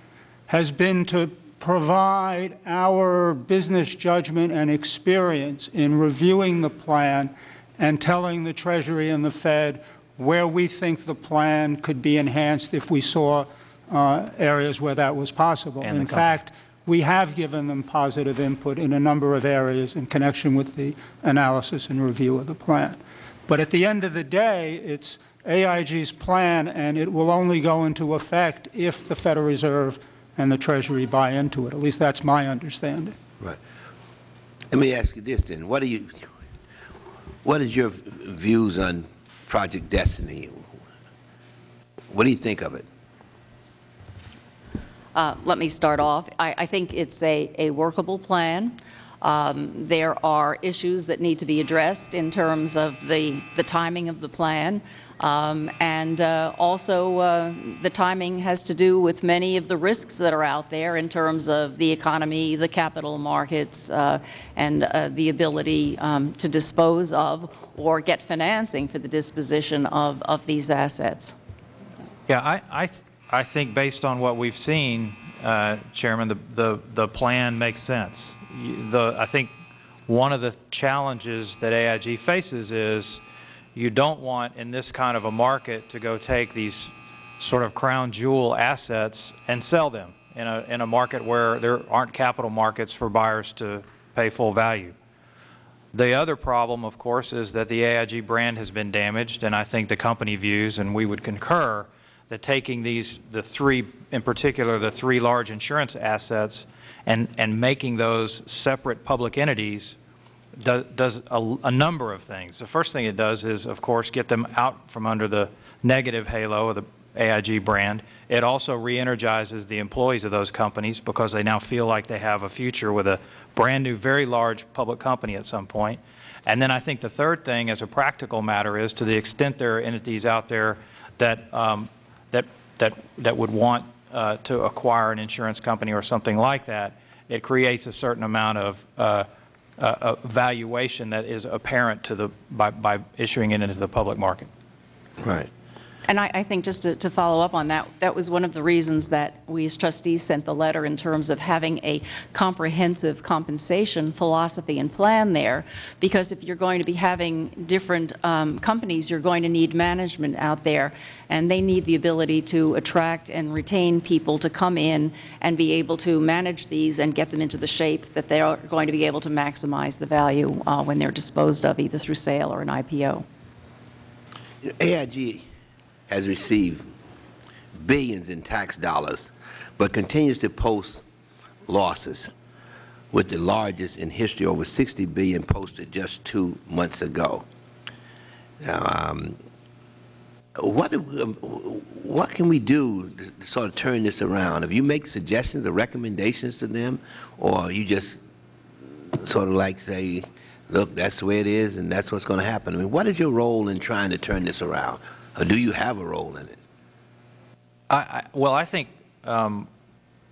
has been to provide our business judgment and experience in reviewing the plan and telling the Treasury and the Fed where we think the plan could be enhanced if we saw uh, areas where that was possible. And In fact, we have given them positive input in a number of areas in connection with the analysis and review of the plan. But at the end of the day, it's AIG's plan, and it will only go into effect if the Federal Reserve and the Treasury buy into it. At least that's my understanding. Right. Let me ask you this then. What do you, what is your views on Project Destiny? What do you think of it? Uh, Let me start off. I, I think it's a, a workable plan. Um, There are issues that need to be addressed in terms of the, the timing of the plan. Um, And uh, also, uh, the timing has to do with many of the risks that are out there in terms of the economy, the capital markets, uh, and uh, the ability um, to dispose of or get financing for the disposition of, of these assets. Yeah, I, I, th- I think based on what we've seen, uh, Chairman, the, the, the plan makes sense. The, I think one of the challenges that AIG faces is you don't want in this kind of a market to go take these sort of crown jewel assets and sell them in a, in a market where there aren't capital markets for buyers to pay full value. The other problem, of course, is that the AIG brand has been damaged, and I think the company views, and we would concur, that taking these, the three, in particular, the three large insurance assets, and, and making those separate public entities do- does a, a number of things. The first thing it does is, of course, get them out from under the negative halo of the AIG brand. It also re-energizes the employees of those companies because they now feel like they have a future with a brand-new, very large public company at some point. And then I think the third thing, as a practical matter, is to the extent there are entities out there that, um, that, that, that would want uh, to acquire an insurance company or something like that, it creates a certain amount of uh, uh, uh, valuation that is apparent to the, by, by issuing it into the public market. Right. And I, I think just to, to follow up on that, that was one of the reasons that we as trustees sent the letter in terms of having a comprehensive compensation philosophy and plan there, because if you're going to be having different um, companies, you're going to need management out there, and they need the ability to attract and retain people to come in and be able to manage these and get them into the shape that they are going to be able to maximize the value uh, when they're disposed of, either through sale or an IPO. AIG has received billions in tax dollars, but continues to post losses, with the largest in history, over 60 billion posted just two months ago. Now, um, what, what can we do to sort of turn this around? If you make suggestions or recommendations to them, or you just sort of like say, look, that's the way it is, and that's what's going to happen? I mean, what is your role in trying to turn this around? Or do you have a role in it? I, I, well, I think um,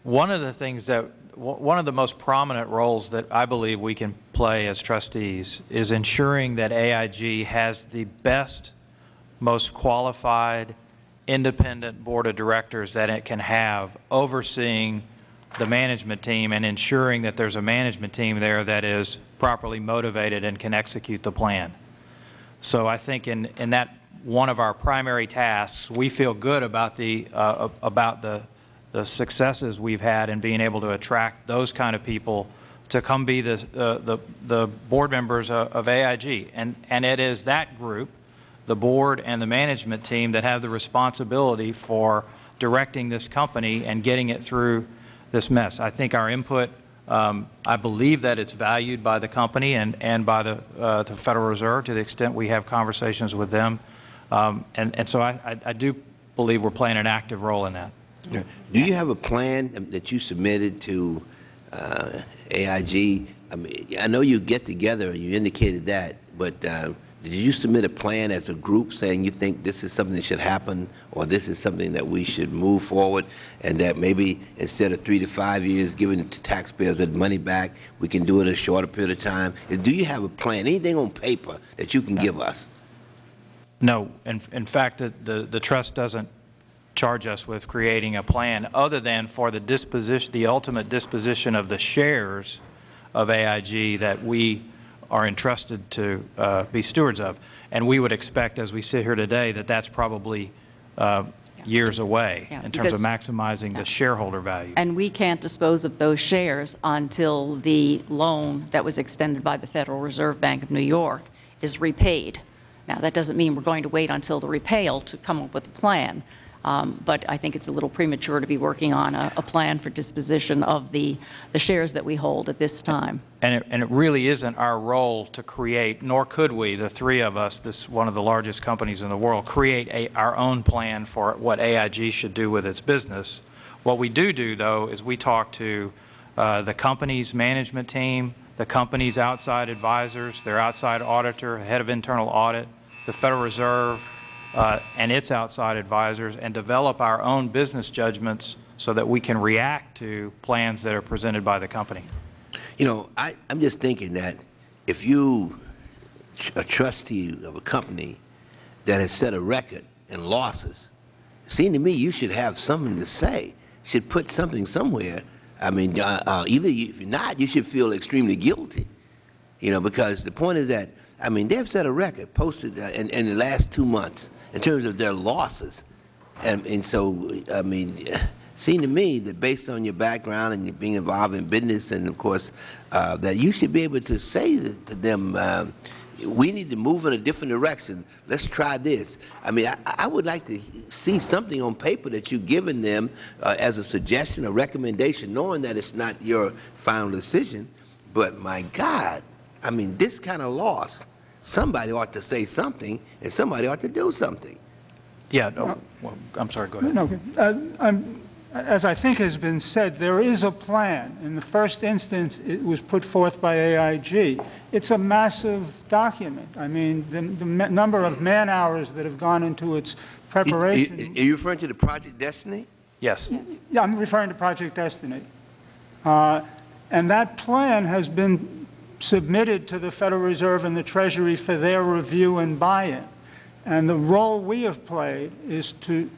one of the things that, one of the most prominent roles that I believe we can play as trustees is ensuring that AIG has the best, most qualified, independent board of directors that it can have overseeing the management team and ensuring that there's a management team there that is properly motivated and can execute the plan. So I think in, in that, one of our primary tasks, we feel good about the, uh, about the, the successes we've had in being able to attract those kind of people to come be the, uh, the, the board members of, of AIG. And, and it is that group, the board and the management team, that have the responsibility for directing this company and getting it through this mess. I think our input, um, I believe that it's valued by the company and, and by the, uh, the Federal Reserve to the extent we have conversations with them Um, And and so I I I do believe we're playing an active role in that. Do you have a plan that you submitted to uh, AIG? I mean, I know you get together, and you indicated that, but uh, did you submit a plan as a group saying you think this is something that should happen, or this is something that we should move forward, and that maybe instead of three to five years giving to taxpayers that money back, we can do it in a shorter period of time? Do you have a plan, anything on paper that you can give us? No, in, in fact, the, the, the trust doesn't charge us with creating a plan other than for the disposition, the ultimate disposition of the shares of AIG that we are entrusted to uh, be stewards of. And we would expect, as we sit here today, that that's probably uh, years away Yeah, in terms of maximizing Yeah. the shareholder value. And we can't dispose of those shares until the loan that was extended by the Federal Reserve Bank of New York is repaid. Now, that doesn't mean we're going to wait until the repayal to come up with a plan, um, but I think it's a little premature to be working on a, a plan for disposition of the, the shares that we hold at this time. And it, and it really isn't our role to create, nor could we, the three of us, this one of the largest companies in the world, create a, our own plan for what AIG should do with its business. What we do do, though, is we talk to uh, the company's management team, the company's outside advisors, their outside auditor, head of internal audit, the Federal Reserve, uh, and its outside advisors, and develop our own business judgments so that we can react to plans that are presented by the company. You know, I, I'm just thinking that if you, a trustee of a company that has set a record in losses, it seems to me you should have something to say, should put something somewhere. I mean, uh, uh, either you, if you're not, you should feel extremely guilty, you know, because the point is that, I mean, they've set a record posted uh, in, in the last two months in terms of their losses. And, and so, I mean, *laughs* it seemed to me that based on your background and being involved in business, and of course, uh, that you should be able to say to them, uh, we need to move in a different direction. Let's try this. I mean, I, I would like to see something on paper that you've given them uh, as a suggestion, a recommendation, knowing that it's not your final decision. But my God, I mean, this kind of loss, somebody ought to say something, and somebody ought to do something. Yeah, no, well, I'm sorry, go ahead. No, uh, I'm- as I think has been said, there is a plan. In the first instance, it was put forth by AIG. It's a massive document. I mean, the the number of man-hours that have gone into its preparation. Are preparation. you referring to the Project Destiny? Yes. Yeah, I'm referring to Project Destiny. Uh, And that plan has been submitted to the Federal Reserve and the Treasury for their review and buy-in. And the role we have played is to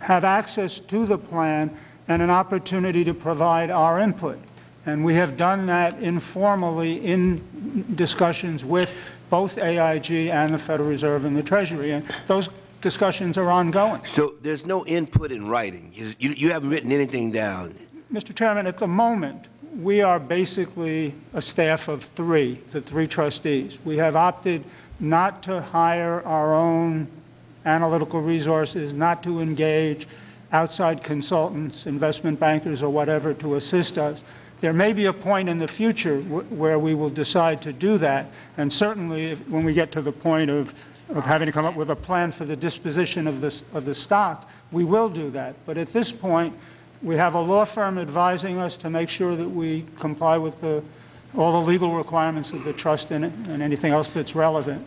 have access to the plan and an opportunity to provide our input. And we have done that informally in discussions with both AIG and the Federal Reserve and the Treasury. And those discussions are ongoing. So there's no input in writing? You, you you haven't written anything down? Mr. Chairman, at the moment, we are basically a staff of three, the three trustees. We have opted not to hire our own analytical resources, not to engage outside consultants, investment bankers, or whatever to assist us. There may be a point in the future wh- where we will decide to do that, and certainly if- when we get to the point of, of having to come up with a plan for the disposition of this, of the stock, we will do that. But at this point, we have a law firm advising us to make sure that we comply with the, all the legal requirements of the trust and, and anything else that's relevant.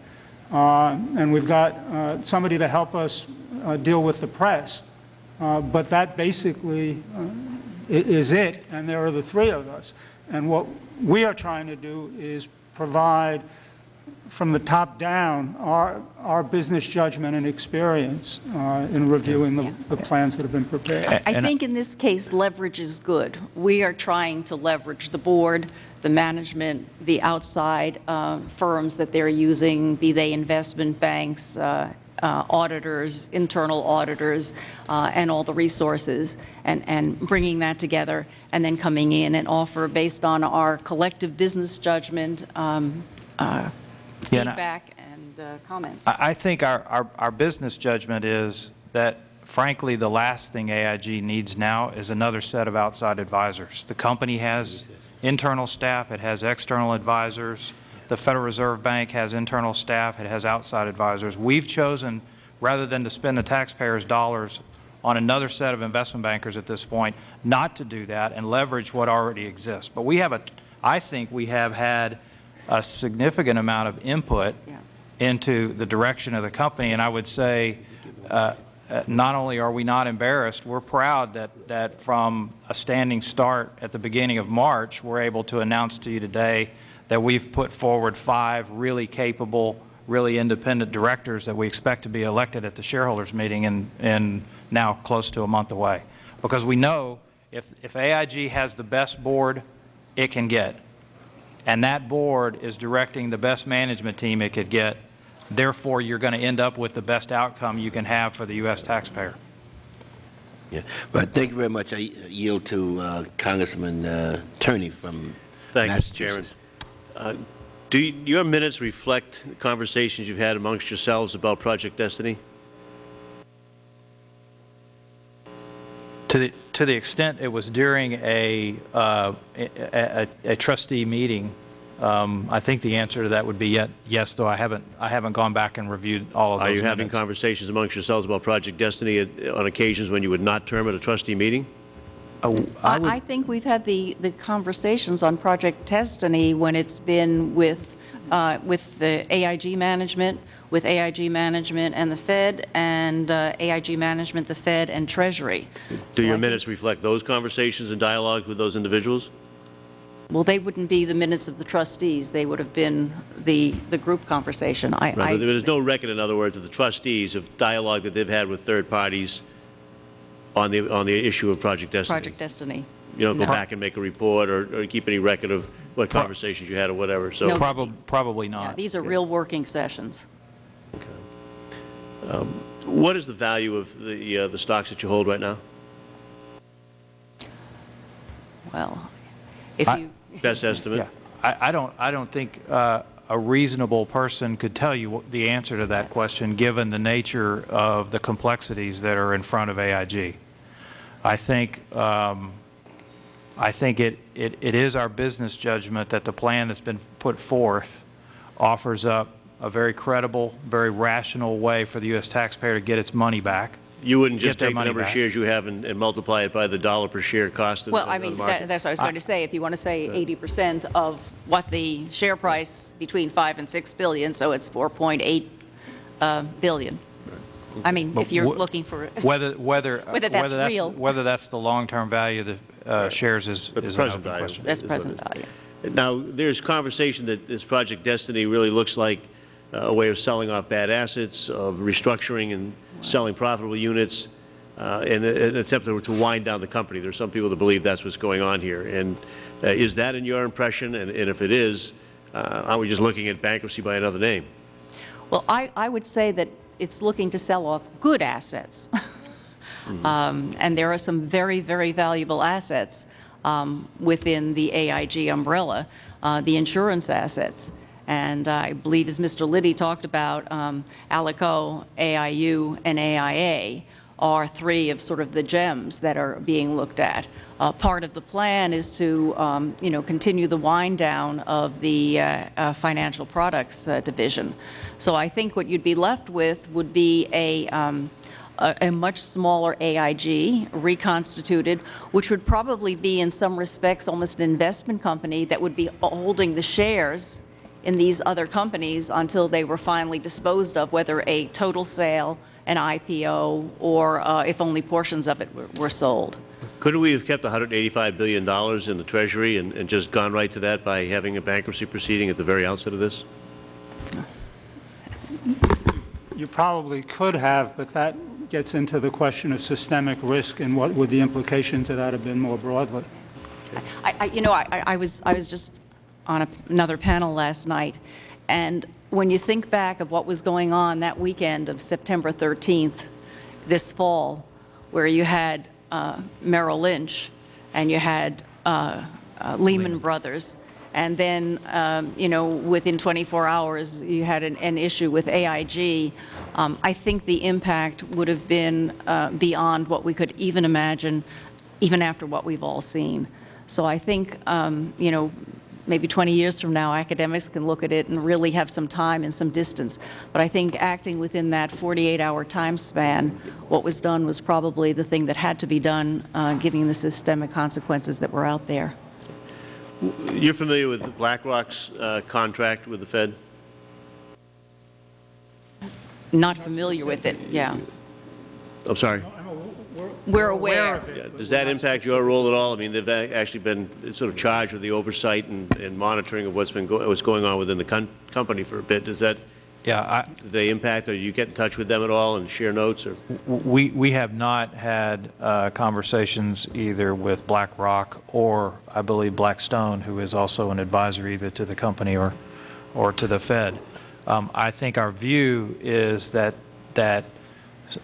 Uh, And we've got uh, somebody to help us uh, deal with the press. Uh, But that basically uh, is it, and there are the three of us. And what we are trying to do is provide, from the top down, our, our business judgment and experience uh, in reviewing the, the plans that have been prepared. I And- think in this case, leverage is good. We are trying to leverage the board, the management, the outside uh, firms that they're using, be they investment banks, uh, uh, auditors, internal auditors, uh, and all the resources, and, and bringing that together, and then coming in and offer, based on our collective business judgment, um, uh, Yeah, and I- feedback and uh, comments. I I think our, our, our business judgment is that frankly, the last thing AIG needs now is another set of outside advisors. The company has internal staff, it has external advisors. The Federal Reserve Bank has internal staff, it has outside advisors. We've chosen rather than to spend the taxpayers' dollars on another set of investment bankers at this point, not to do that and leverage what already exists. But we have a, I think we have had a significant amount of input Yeah. into the direction of the company, and I would say, uh, uh, not only are we not embarrassed, we're proud that, that from a standing start at the beginning of March, we're able to announce to you today that we've put forward five really capable, really independent directors that we expect to be elected at the shareholders meeting in, in now close to a month away. Because we know if, if AIG has the best board it can get, and that board is directing the best management team it could get, therefore you're going to end up with the best outcome you can have for the U.S. taxpayer. Yeah, but thank you very much. I yield to uh, Congressman uh, Turner from Thank you, Chairman. Uh, Do your minutes reflect conversations you've had amongst yourselves about Project Destiny? To the, to the extent it was during a, uh, a, a- a trustee meeting, um, I think the answer to that would be yet, yes, though I haven't, I haven't gone back and reviewed all of those Are you having conversations amongst yourselves about Project Destiny at- on occasions when you would not term at a trustee meeting? Uh, I I I think we've had the, the conversations on Project Destiny when it's been with, uh, with the AIG management, with AIG management and the Fed, and uh, AIG management, the Fed, and Treasury. Do So your think- minutes reflect those conversations and dialogue with those individuals? Well, they wouldn't be the minutes of the trustees, they would have been the, the group conversation. I, Right, but There's no record, in other words, of the trustees of dialogue that they've had with third parties on the, on the issue of Project Destiny? Project Destiny. You don't go back and make a report or or keep any record of what conversations you had or whatever, so... No. Probably, probably Yeah, not. These are real working sessions. Okay. What is the value of the, uh, the stocks that you hold right now? Well, if I- you, Best estimate? Yeah, I, I don't, I don't think uh, a reasonable person could tell you the answer to that question, given the nature of the complexities that are in front of AIG. I think, um, I think it, it, it is our business judgment that the plan that's been put forth offers up a very credible, very rational way for the U.S. taxpayer to get its money back. You wouldn't just take the money number of shares you have and and multiply it by the dollar per share cost of well, I of the mean, market? that- that's what I was going to say. If you want to say 80% of what the share price between 5 and 6 billion, so it's 4.8 uh, billion. I mean, But if you're looking for, Whether, whether, *laughs* Whether that's real. Whether that's the long-term value of the uh, shares is But the is an present open value. question. that's is what it present value. Now, there's conversation that this Project Destiny really looks like a way of selling off bad assets, of restructuring and selling profitable units, uh, in an attempt to to wind down the company. There are some people that believe that's what's going on here. And uh, is that in your impression? And and if it is, uh, aren't we just looking at bankruptcy by another name? Well, I, I would say that it's looking to sell off good assets. *laughs* Um, And there are some very, very valuable assets um, within the AIG umbrella, uh, the insurance assets. And I believe, as Mr. Liddy talked about, um, Alico, AIU, and AIA are three of sort of the gems that are being looked at. Uh, Part of the plan is to, um, you know, continue the wind down of the uh, uh, financial products uh, division. So I think what you'd be left with would be a, um, a much smaller AIG, reconstituted, which would probably be in some respects almost an investment company that would be holding the shares in these other companies until they were finally disposed of, whether a total sale, an IPO, or uh, if only portions of it were- were sold. Couldn't we have kept $185 billion in the Treasury and and just gone right to that by having a bankruptcy proceeding at the very outset of this? You probably could have, but that gets into the question of systemic risk and what would the implications of that have been more broadly. I, I- you know, I, I- I was, I was just on a- another panel last night, and when you think back of what was going on that weekend of September 13th, this fall, where you had uh, Merrill Lynch, and you had uh, uh, Lehman Brothers, and then, um, you know, within 24 hours, you had an, an issue with AIG, um, I think the impact would have been uh, beyond what we could even imagine, even after what we've all seen. So I think, um, you know, maybe 20 years from now, academics can look at it and really have some time and some distance. But I think acting within that 48-hour time span, what was done was probably the thing that had to be done, uh, given the systemic consequences that were out there. You're familiar with BlackRock's uh, contract with the Fed? Not familiar with it, yeah. I'm sorry. We're aware. Yeah, Does that impact your role at all? I mean, they've actually been sort of charged with the oversight and, and monitoring of what's been, go- what's going on within the con- company for a bit. Does that, Yeah, I, they impact, or you get in touch with them at all and share notes, or? We, we have not had uh, conversations either with BlackRock or, I believe, Blackstone, who is also an advisor either to the company or, or to the Fed. Um, I think our view is that, that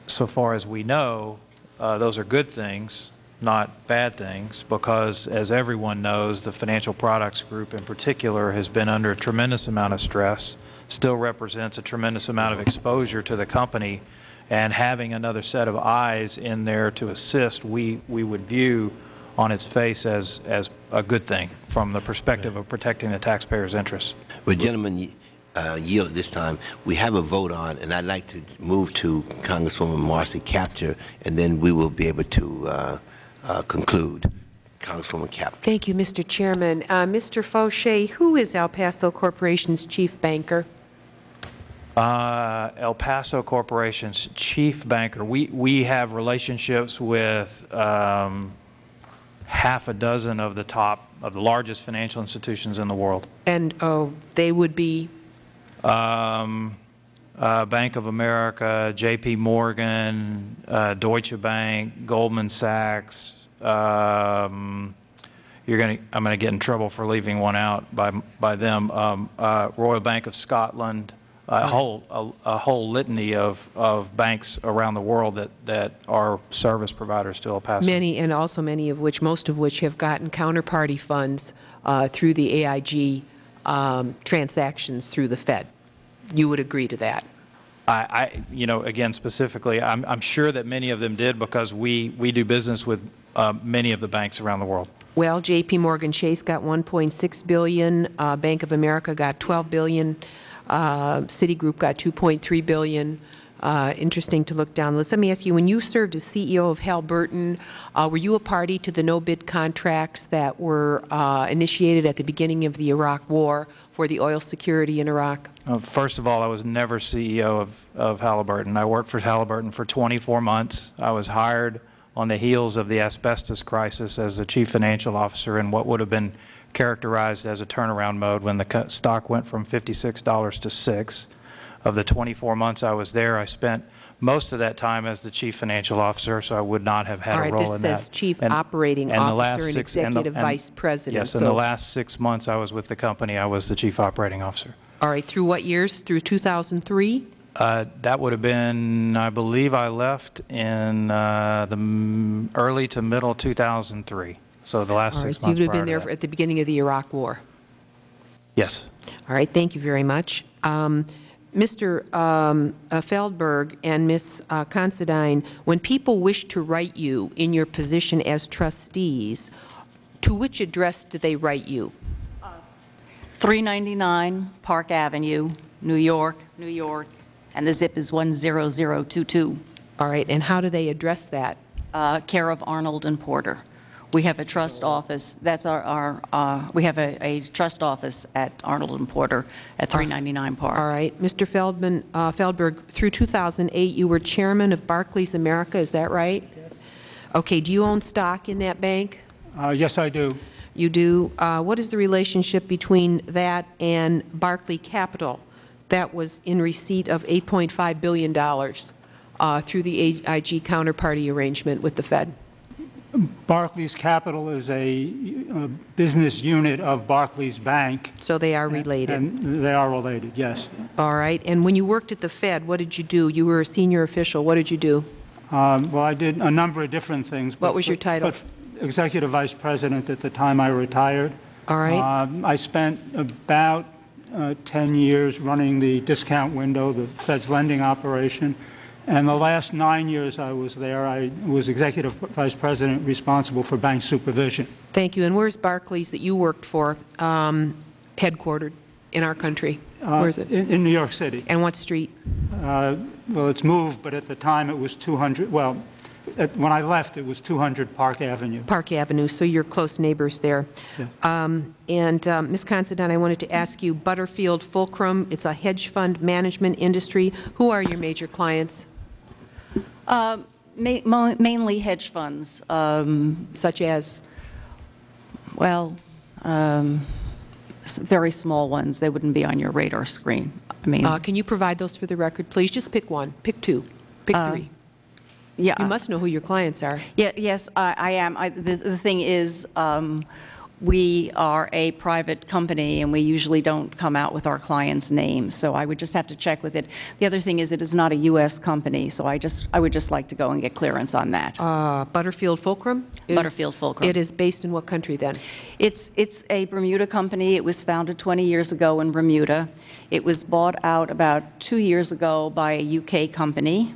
so far as we know, uh, those are good things, not bad things, because as everyone knows, the financial products group in particular has been under a tremendous amount of stress, still represents a tremendous amount of exposure to the company, and having another set of eyes in there to assist, we, we would view on its face as, as a good thing from the perspective of protecting the taxpayer's interests. Well, gentlemen, y- uh, yield at this time. We have a vote on, and I'd like to move to Congresswoman Marcy Kaptur, and then we will be able to uh, uh, conclude. Congresswoman Kaptur. Thank you, Mr. Chairman. Uh, Mr. Foshee, who is El Paso Corporation's chief banker? Uh, El Paso Corporation's chief banker, we, we have relationships with um, half a dozen of the top, of the largest financial institutions in the world. And oh, they would be, Um, uh, Bank of America, J.P. Morgan, uh, Deutsche Bank, Goldman Sachs. Um, you're going to, I'm going to get in trouble for leaving one out by, by them. Um, uh, Royal Bank of Scotland, a whole, a, a whole litany of, of banks around the world that, that are service providers to El Paso. many, and also many of which, most of which have gotten counterparty funds uh, through the AIG um, transactions through the Fed. You would agree to that? I, I, you know, again, specifically, I'm, I'm sure that many of them did because we, we do business with uh, many of the banks around the world. Well, J.P. Morgan Chase got 1.6 billion, uh, Bank of America got 12 billion, uh, Citigroup got 2.3 billion. Uh, interesting to look down. Let's, let me ask you, when you served as CEO of Halliburton, uh, were you a party to the no-bid contracts that were uh, initiated at the beginning of the Iraq War for the oil security in Iraq? Uh, First of all, I was never CEO of, of Halliburton. I worked for Halliburton for 24 months. I was hired on the heels of the asbestos crisis as the chief financial officer in what would have been characterized as a turnaround mode when the stock went from $56 to 6 Of the 24 months I was there, I spent most of that time as the chief financial officer, so I would not have had All a role in that. this says chief And- operating and the last officer and six- the- executive vice president. Yes, in the So- last six months I was with the company, I was the chief operating officer. All right, through what years? Through 2003? Uh, That would have been, I believe I left in uh, the m- early to middle 2003, so the last All right, six so you would have prior been to there that. at the beginning of the Iraq War. Yes. All right, thank you very much. Um, Mr. um, uh, Feldberg and Ms. uh, Considine, when people wish to write you in your position as trustees, to which address do they write you? 399 Park Avenue, New York, New York, and the zip is 10022, All right, and how do they address that? uh, care of Arnold and Porter. We have a trust office, that's our, our, uh, we have a a trust office at Arnold and Porter at 399 Park. All right, Mr. Feldman, uh, Feldberg, through 2008, you were chairman of Barclays America, is that right? Okay, do you own stock in that bank? Uh, Yes, I do. You do. Uh, What is the relationship between that and Barclay Capital that was in receipt of $8.5 billion uh, through the AIG counterparty arrangement with the Fed? Barclays Capital is a uh, business unit of Barclays Bank. So they are related. And they are related, yes. All right. And when you worked at the Fed, what did you do? You were a senior official. What did you do? Um, Well, I did a number of different things. but What was your title? but Executive Vice President at the time I retired. All right. Um, I spent about uh, 10 years running the discount window, the Fed's lending operation, And the last nine years I was there, I was Executive Vice President responsible for bank supervision. Thank you. And where's Barclays that you worked for, um, headquartered in our country? Uh, Where is it? In in New York City. And what street? Uh, Well, it's moved, but at the time it was 200, well, at- when I left, it was 200 Park Avenue. Park Avenue, so you're close neighbors there. Um, And um, Ms. Considine, I wanted to ask you, Butterfield Fulcrum, it's a hedge fund management industry. Who are your major clients, Ma- Mainly hedge funds, um, such as? well, um, very small ones. They wouldn't be on your radar screen. I mean, Uh, Can you provide those for the record, please? Just pick one, pick two, pick three. yeah. You must know who your clients are. Yeah, yes, I I am. I- The the thing is, um, we are a private company, and we usually don't come out with our clients' names, so I would just have to check with it. The other thing is, it is not a U.S. company, so I just, I would just like to go and get clearance on that. Uh, Butterfield Fulcrum? Butterfield Fulcrum. It is based in what country, then? It's, it's a Bermuda company. It was founded 20 years ago in Bermuda. It was bought out about two years ago by a UK company.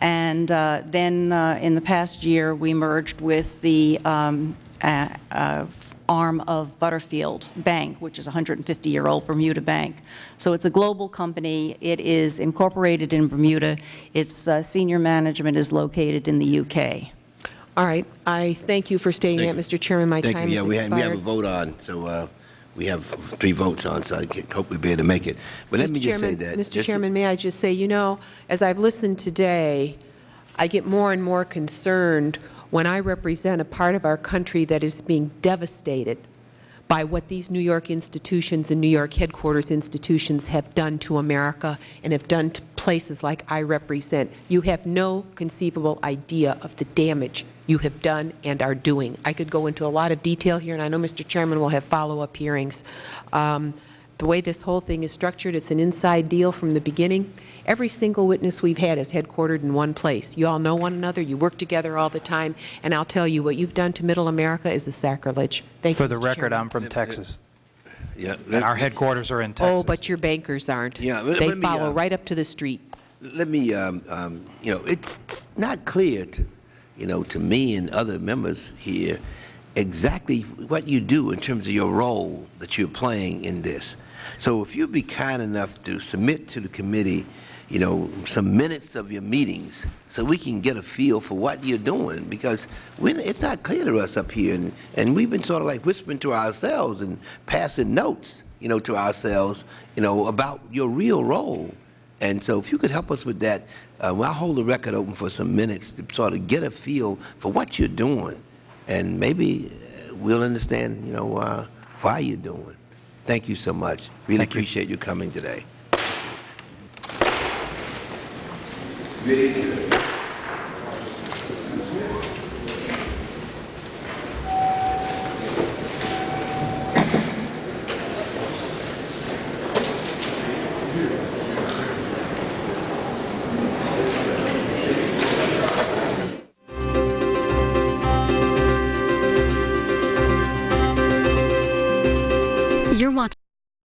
And uh, then uh, in the past year, we merged with the um, uh, uh, arm of Butterfield Bank, which is a 150-year-old Bermuda bank. So it's a global company. It is incorporated in Bermuda. Its uh, senior management is located in the UK. All right, I thank you for staying that, Thank Mr. Chairman. My Thank time you. has Yeah, we have, we have a vote on, so uh, we have three votes on, so I can- hope we'll be able to make it. But let Mr. me just say that. Mr. just- Chairman, may I just say, you know, as I've listened today, I get more and more concerned when I represent a part of our country that is being devastated by what these New York institutions and New York headquarters institutions have done to America and have done to places like I represent. You have no conceivable idea of the damage you have done and are doing. I could go into a lot of detail here, and I know Mr. Chairman will have follow-up hearings. Um, the way this whole thing is structured, it's an inside deal from the beginning. Every single witness we've had is headquartered in one place. You all know one another, you work together all the time, and I'll tell you, what you've done to Middle America is a sacrilege. Thank you, For the Mr. record, Chairman. I'm from Texas, Yeah, and our headquarters are in Texas. Oh, but your bankers aren't. Yeah, let- They let me, follow uh, right up to the street. Let me, um, um, you know, it's not clear to, you know, to me and other members here exactly what you do in terms of your role that you're playing in this. So if you'd be kind enough to submit to the committee, you know, some minutes of your meetings so we can get a feel for what you're doing because we, it's not clear to us up here and, and we've been sort of like whispering to ourselves and passing notes, you know, to ourselves, you know, about your real role. And so if you could help us with that, uh, well, I'll hold the record open for some minutes to sort of get a feel for what you're doing. And maybe uh, we'll understand, you know, uh, why you're doing. Thank you so much. Really Thank you. appreciate you coming today. You're watching.